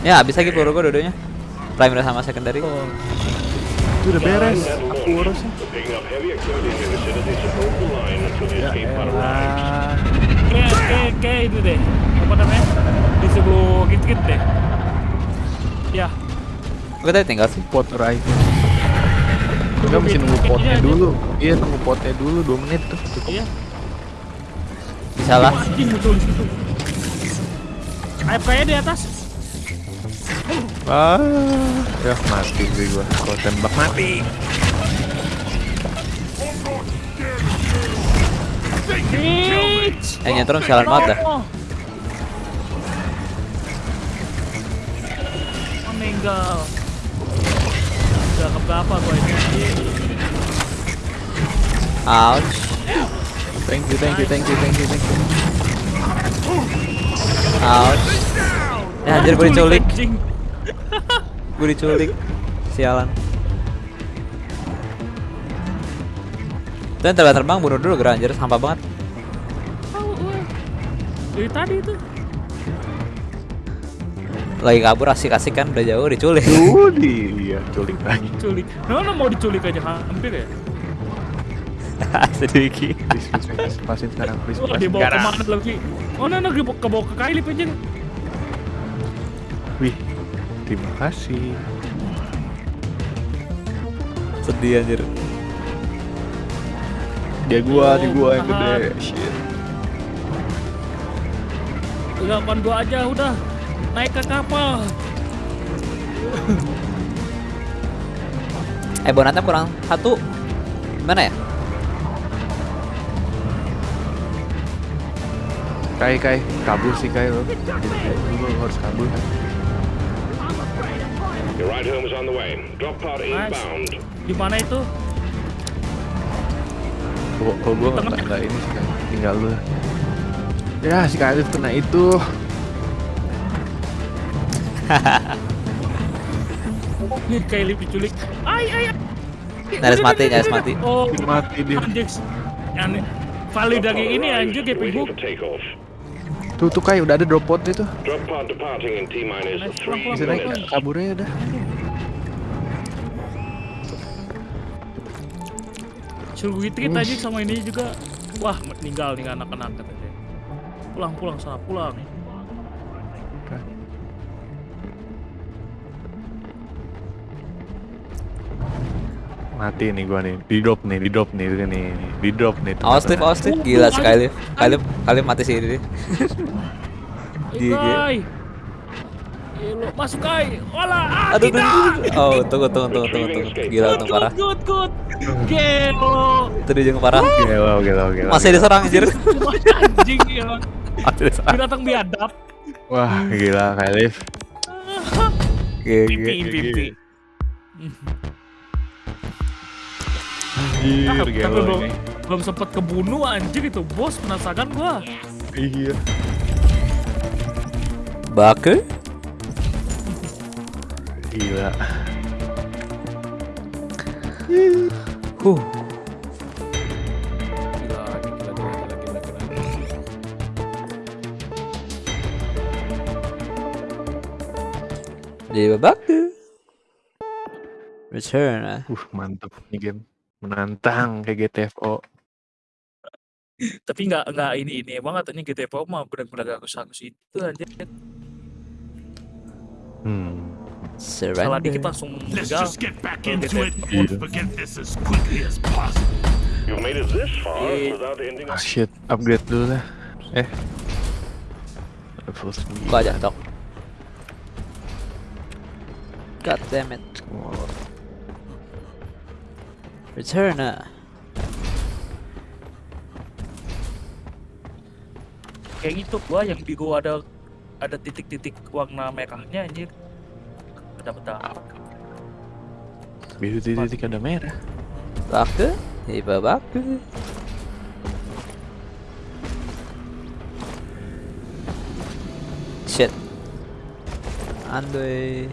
Ya, habis lagi peluru gua dua-duanya. Primary sama secondary. Itu udah beres. Aku urus ya. Kayak kayak kayak itu deh. Apa namanya? Di sebelah git-git deh. Ya. Gue tadi tinggal sih. pot arriving. Enggak mesti nunggu potnya dulu. Iya, nunggu potnya dulu 2 menit tuh. Cukup. Iya. Bisa lah. Situ. AFK-nya di atas. Ah, ya mati gue gua. Kalau tembak mati. Yang nyetrum sialan banget dah. Oh. Meninggal. Udah keberapa gua ini. Ouch. Thank you, thank you, thank you, thank you, thank you. Ouch. Ya anjir gue diculik. Gue diculik. Sialan. Dan terbang terbang bunuh dulu gerak anjir sampah banget. Tahu gue. Dari tadi itu. Lagi kabur asik-asik kan udah jauh diculik. Tuh dia culik lagi. Culik. Nah, mau diculik aja hampir ya. Sedikit. Please, please, please, pasin sekarang, please, pasin dibawa sekarang. ke mana lagi? Oh, dibawa kebawa ke Kailip aja. Wih, terima kasih. Sedih anjir. Dia gua, di gua yang gede. Shit. Udah, gua aja udah. Naik ke kapal. Eh bonatnya kurang satu. Gimana ya? Kai, Kai, kabur sih Kai lo. Lu harus kabur kan. Your ride home is on the way. Drop pod inbound. Di mana itu? Kalau kalau gua nggak Tengah. nggak ini sih. Tinggal lu. Ya si Kai kena itu. Ini Kailip diculik. Ay, ay, ay. Nyaris mati, nyaris mati. Oh, Mati dia. anjing. Yang valid lagi ini kayak hook. for takeoff. Tuh tuh Kai udah ada drop pod itu. Drop pod departing in T minus Nice, three pulang, Bisa naik minutes. kaburnya udah. Suruh gue tweet aja sama ini juga. Wah, meninggal nih anak-anak katanya. Pulang, pulang sana, pulang. Mati nih gua nih. Di drop nih, di drop nih, ini nih. Di drop nih. Awas Steve, awas Steve. Gila si Kalif. Kalif, Kalif mati sih ini. Gila, masuk Kai. Olah, ah, Aduh, aduh, Oh, tunggu, tunggu, tunggu, tunggu, tunggu. Gila, untung good, parah. good, good. Gelo. Itu dia yang parah. Gila, gila, gila. Masih diserang anjir. Anjing ya. Masih diserang. Binatang biadab. Wah, gila Kalif. Gila, Pipi, gila. Anjir, Ah, tapi gelo belum, ini. belum sempet kebunuh anjing itu bos penasaran gua. Iya. Bake? Gila. Huh. Gila, gila, gila, gila, gila, gila. Jadi babake. Return. ah. Uh, mantep nih game. Menantang kayak GTFO. Tapi nggak nggak ini ini banget ini GTPO mah benar-benar agus-agus itu anjir. Hmm. Salah dikit Surrender. langsung Let's meninggal. just get back Oh, into it GTFO. and forget this as quickly as possible. You've made it this far without ending Ah shit, upgrade dulu lah. Eh. Level 9. Gua aja dok. God damn it. Return. ah. Kayak gitu gua yang di gua ada ada titik-titik warna merahnya anjir. Beda-beda. Biru titik ada merah. Baku. Iba baku. Shit. Andoy.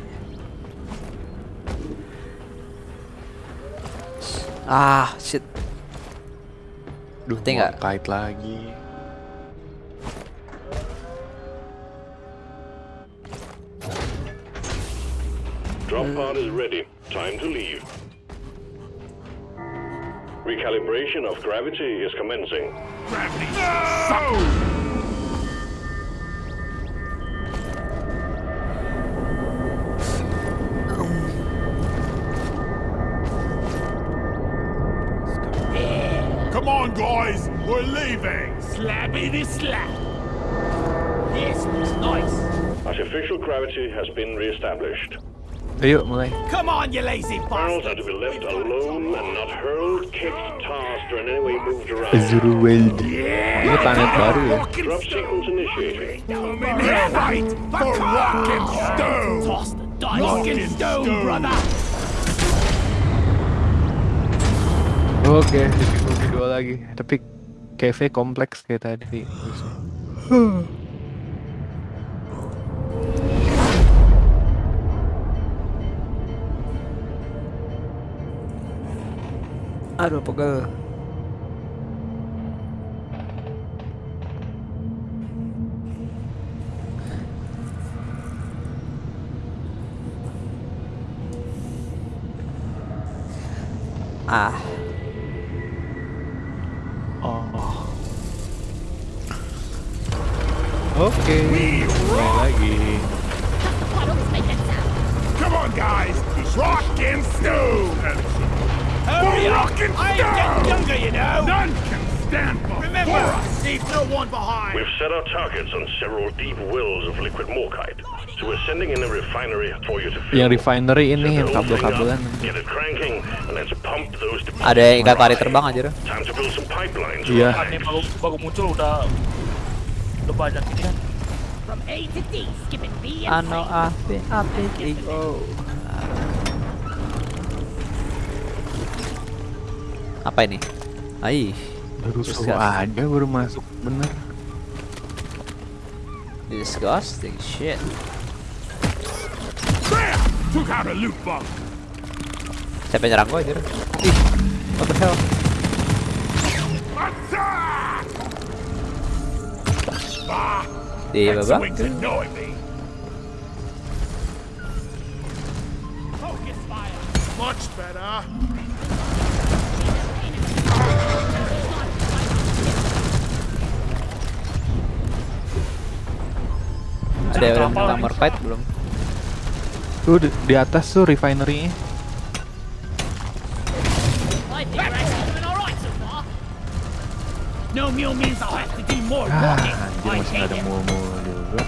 Ah, shit. Duh, Ngerti mau nggak? kait lagi. Drop pod is ready. Time to leave. Recalibration of gravity is commencing. Gravity. No! Leaving. Slappy the slap. This was nice. Artificial gravity has been re-established. Ayo mulai. Come on, you lazy Barrels are bastard. to be left alone and not hurled, kicked, tossed, or in any way moved around. Azure World. Ini planet baru ya. Drop sequence initiated. Yeah, right. For rock and stone. Toss the dice. Rock and and stone, stone. brother. Oke, difficulty dua lagi. Tapi KV kompleks kayak tadi. Aduh, pegel. Ah, Oke, mulai lagi. Come on, guys. Rock and stone. Hurry For up. rock and I ain't getting younger, you know. None can stand Remember, before us. leave no one behind. We've set our targets on several deep wells of liquid morkite. So we're sending in a refinery for you to fill. Yang refinery ini yang kabel-kabelan. Get it cranking, and let's pump those ada yang ikat lari terbang aja. Time to build some pipelines. Iya. Ini baru baru muncul udah udah banyak ini kan. From A to D, B and Ano api api oh. Apa ini? Ai, Baru suruh aja baru masuk bener. disgusting shit. There! Took out a loot box. Siapa yang nyerang gua anjir? Ih, what the hell? Di that babak. swing's annoying me. focus fire. Much better. Ada yang nomor fight belum? Tuh di, di atas tuh. No means I'll have to do more Ah, walking. Anjir masih ada it. mul-mul juga.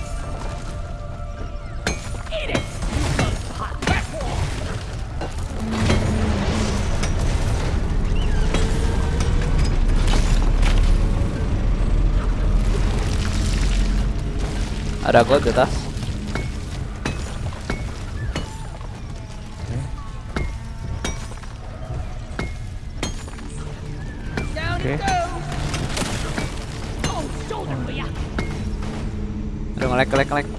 Ada gold di atas. Ngelek ngelek ngelek.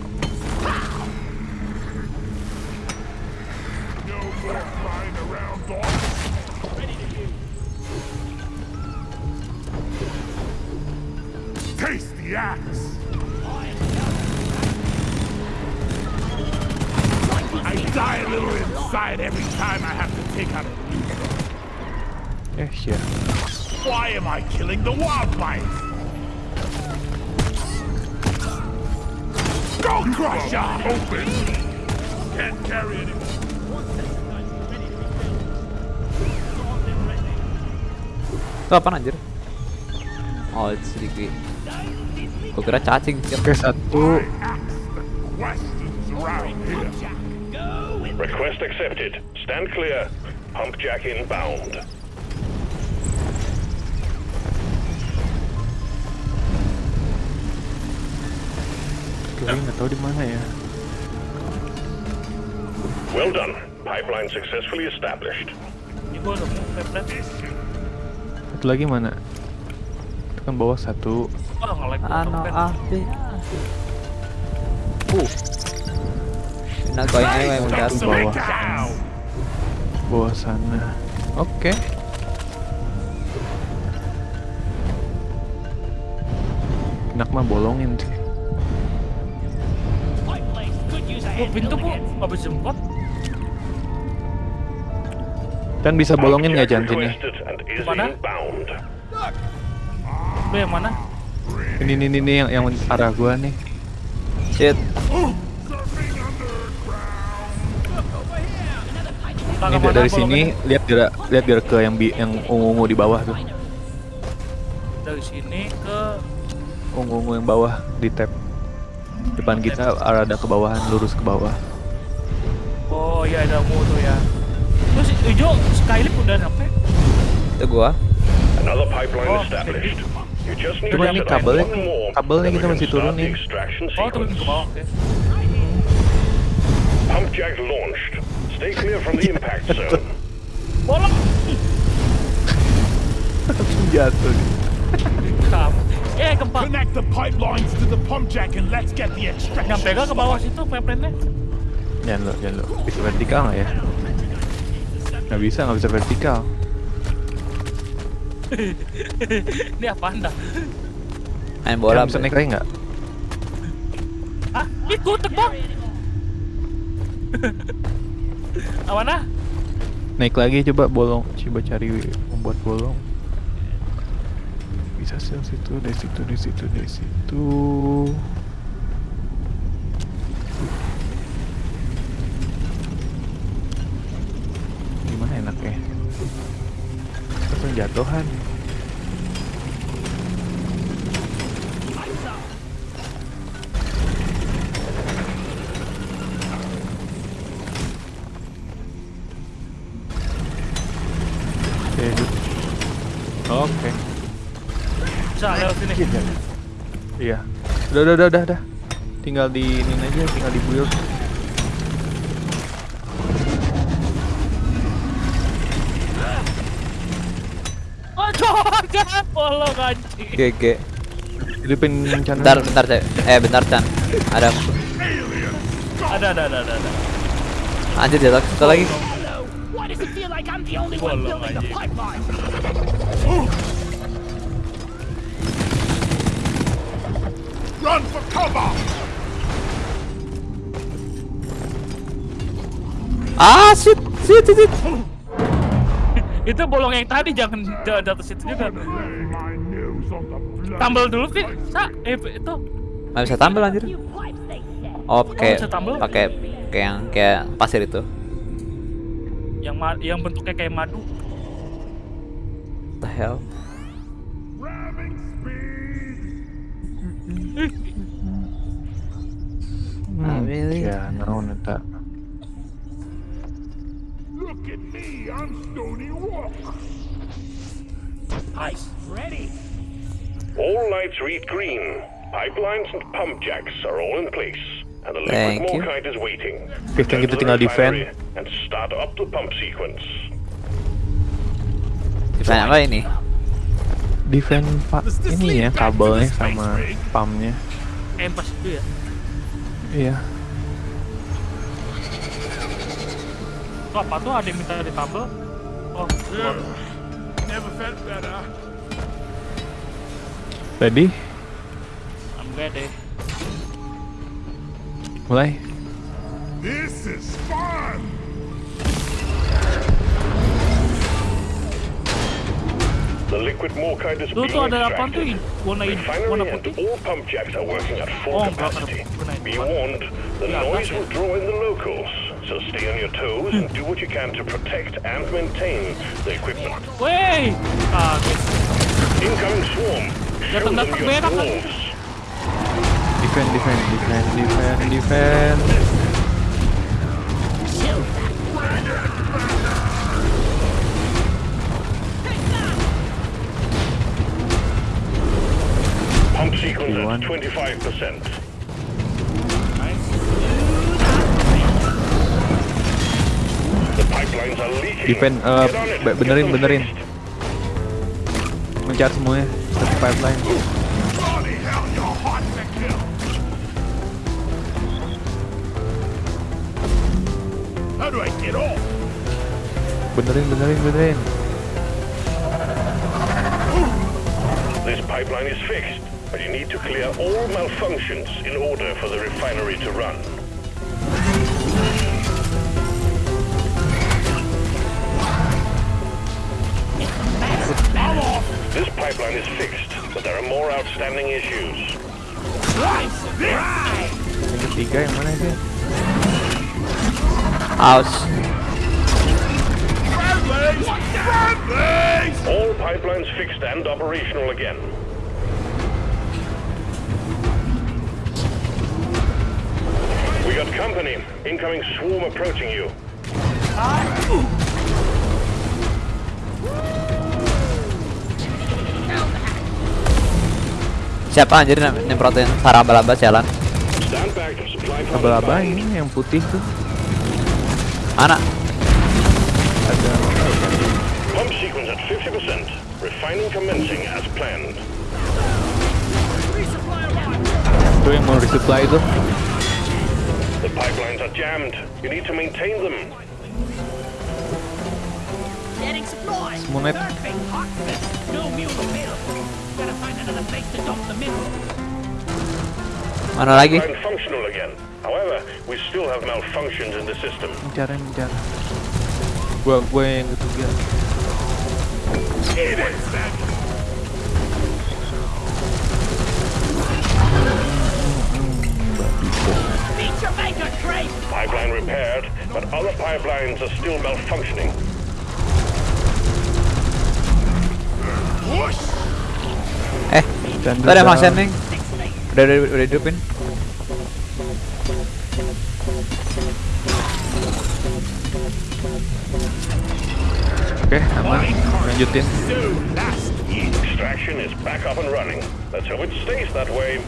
fiturnya cacing oke satu request accepted stand clear pump jack inbound Kayaknya nggak tahu di mana ya. Well done. Pipeline successfully established. Satu lagi mana? Itu kan bawah satu. Wah, nge-lag gua Ano api. Uh. Not going anywhere with that. Satu bawah. Bawah sana. Oke. Enak mah bolongin sih. Oh, pintu habis jemput. Dan bisa bolongin nggak jantinnya? Mana? yang mana? Ini ini ini, yang yang arah gua nih. Shit. Ini dari sini lihat gerak lihat gerak ke yang bi yang ungu-ungu di bawah tuh. Dari sini ke Ungu-ungu yang bawah di tab. Depan kita ada ke bawahan lurus ke bawah. Oh iya ada mu tuh ya. Terus hijau Skylip udah sampai. Itu gua. Another pipeline Oh, established. Cuma ini kabelnya- kabelnya kita masih turunin. Oh turun ke bawah oke. Pump jack launched. Stay clear from the impact zone. Bolong. Langsung jatuh. Eh gempa. Connect the pipelines to the pump jack and let's get the extraction. Nyampe gak ke bawah situ pepretnya? Jangan lo, jangan lo. Bisa vertikal nggak ya? Nggak bisa, nggak bisa vertikal. Ini apa anda? Main bola. Bisa naik lagi nggak? Ah, itu terbang. Apa nah? Naik lagi coba bolong, coba cari membuat bolong. Bisa sih dari situ, dari situ, dari situ, dari situ. Tapi jatuhan. Oke. Oke. Bisa lewat sini. Iya. Udah, udah, udah, udah, udah. Tinggal di ini aja, tinggal di build. Bolong anjing. GG. Hidupin channel. Bentar, bentar, Cek. Eh, bentar, Chan. Ada Ada, ada, ada, ada. ada. anjir jatuh satu lagi. Run for cover! Ah, shit, shit, shit, shit. Itu bolong yang tadi jangan jangan jatuh situ juga. Tambal dulu sih. Sa, eh itu. Nggak bisa tampil anjir. Oh, pakai pakai kayak yang kayak pasir itu. Yang yang bentuknya kayak madu. What the hell? Ah, really? Ya, naon eta. Look at me, I'm Stony Walk. Nice. Ready. All lights read green. Pipelines and pump jacks are all in place. And the Thank liquid you. morkite is waiting. Kan kita tinggal defend. And start up the pump sequence. Defend apa ini? Defend pak ini ya kabelnya sama pumpnya. Kayak pas itu ya. Iya. Tuh apa tuh ada yang minta ditambal? Oh, keluar. Never felt better. Ready? I'm ready. Mulai. This is fun! The liquid morkite is Tuh being tuh ada apa tuh? extracted. Warna warna Refinery and putih. all pump jacks are working at full Oh, capacity. Be warned, the noise will draw in the locals. So stay on your toes and do what you can to protect and maintain the equipment. Wey, kaget. Incoming swarm. Show them Datang-datang your berak lagi. dwarves. Defend, defend, defend, defend, defend. Pump sequence at 25%. Defend, uh, be- benerin, benerin. Mencar semuanya. Satu pipeline. Benerin, benerin, benerin. This pipeline is fixed, but you need to clear all malfunctions in order for the refinery to run. This pipeline is fixed, but there are more outstanding issues. Ketiga yang mana sih? Friendlies! All pipelines fixed and operational again. We got company. Incoming swarm approaching you. Siapa anjir nyemprotin sarang laba jalan? Is ini yang putih tuh. Mana? Ada Pump sequence at 50%. Refining commencing as planned. tuh yang mau resupply itu. The pipelines are jammed. You need to maintain them. Getting supplies. Monet. No mule available. Gotta find place to dump the mineral. Mana lagi? Pipeline functional again. However, we still have malfunctions in the system. Mencar, mencar. Gua, gua yang ketiga. Eat it! Beat your maker, Crate. Pipeline repaired, but other pipelines are still malfunctioning. Push! Dan ada function. Udah udah udah hidupin. Oke, aman. Lanjutin. Extraction is back up and running. Let's hope it stays that way.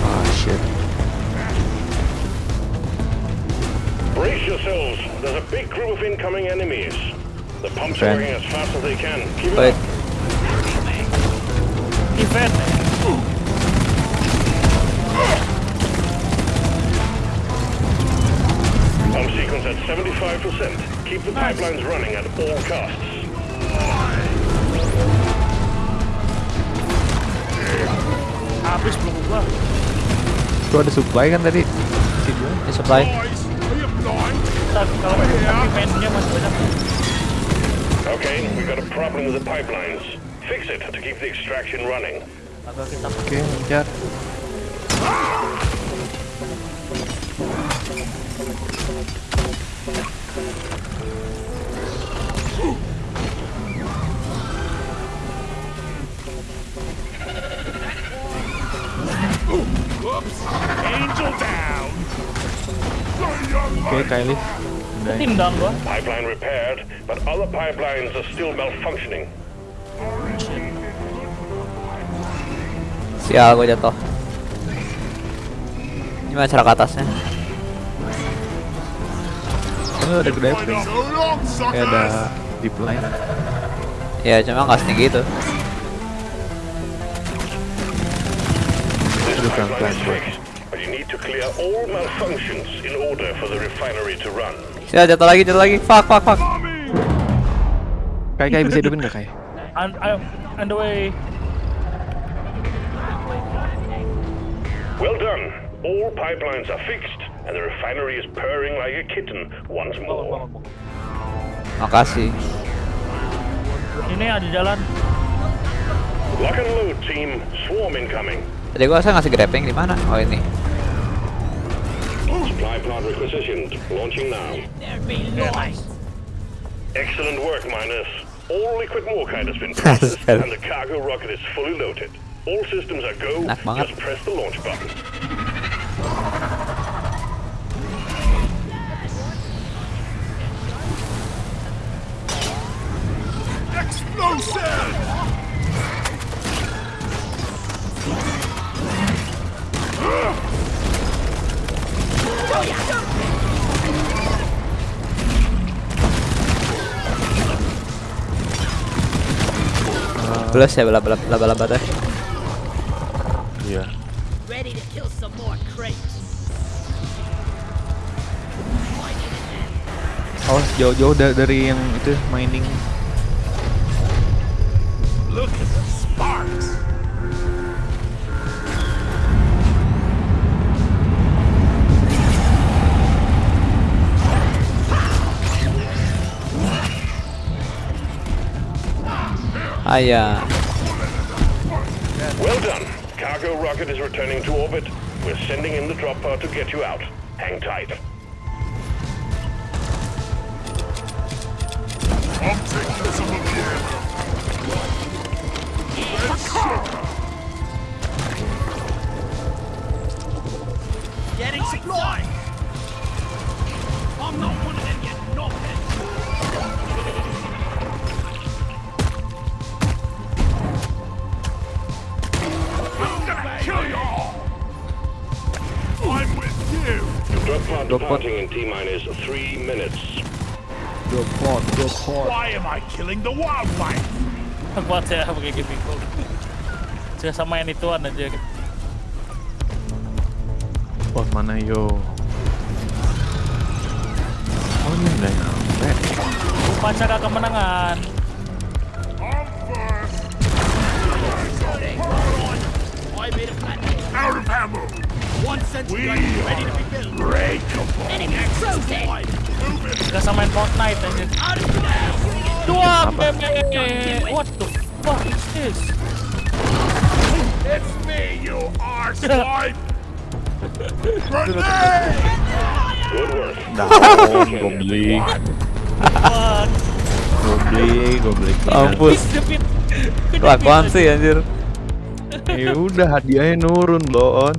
Ah, shit. Brace yourselves. There's a big group of incoming enemies. The pumps are Ben. working as fast as they can. Keep it Wait. up. Defend. Pump sequence at 75%. Keep the pipelines running at all costs. Habis belum gua. Tuh ada supply kan tadi? Sini. Ini supply. Boys, are you blind? Okay, we've got a problem with the pipelines. Fix it to keep the extraction running. Oke, mencar. Whoops! Angel down! Oke, Kylie. Tim down gua. Pipeline repaired, but other pipelines are still malfunctioning. Sial, gue jatuh. Gimana cara ke atasnya? Oh, ada. So long, Kayak ada deep line. Ya cuma nggak setinggi itu. Aduh, pelan-pelan, you need to clear all malfunctions in order for the refinery to run. Sial jatuh lagi, jatuh lagi. Fuck, fuck, fuck. Kai, Kai bisa hidupin gak, Kai? On, on, on the way. Well done. All pipelines are fixed, and the refinery is purring like a kitten once more. Makasih. Ini ada jalan. Lock and load, team. Swarm incoming. Tadi gua saya ngasih grappling di mana? Oh ini. Supply plant requisitioned. Launching now. There be lies. Excellent work, miners. All liquid morkite has been processed, and the cargo rocket is fully loaded. All systems are go. Just press the launch button. Plus ya laba laba laba laba teh. Iya. Oh, jauh-jauh da- dari yang itu mining. Ah ya. Well done. Cargo rocket is returning to orbit. We're sending in the drop pod to get you out. Hang tight. Departing in T minus three minutes. Why am I killing the wildlife? Kuat ya pakai gini kok. Saya sama yang ituan aja. Oh, mana yo? Oh, ini udah nyampe. Upacara kemenangan. Out of ammo. One gun ready to be built. Breakable. Enemy Gak samain Fortnite aja. Dua meme. What the fuck is this? It's me, you arsehole. Grenade! Good work. Down, gue beli, gue beli, gue beli. Kelakuan sih anjir. Ya udah hadiahnya nurun, Lon.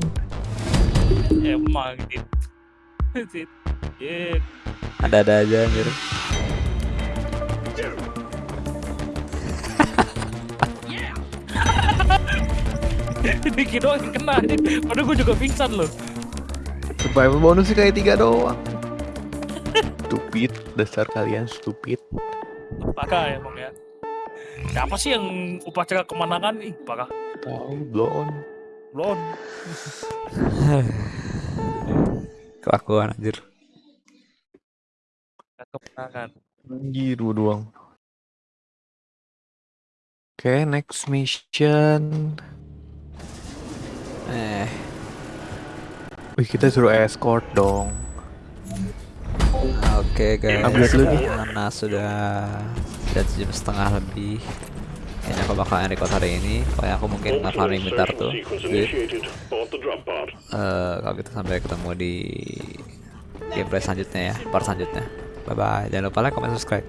Yeah. Ada-ada aja anjir. Dikit doang yang kena. Padahal gue juga pingsan loh. Survival bonus sih kayak tiga doang. Stupid, dasar kalian stupid. Parah emang ya. Siapa sih yang upacara kemenangan? Ih, parah. Tahu, Lon. Lon. Kelakuan anjir. Kemenangan. Anjir, dua doang. Oke, next mission. Eh, Wih, kita suruh escort dong. oke guys. Upgrade dulu nih. Karena sudah sudah jam setengah lebih kayaknya aku bakal record hari ini. Kayak aku mungkin nge-farming bentar tuh. jadi uh, kalau gitu sampai ketemu di gameplay selanjutnya ya. Part selanjutnya. Bye bye jangan lupa like comment subscribe.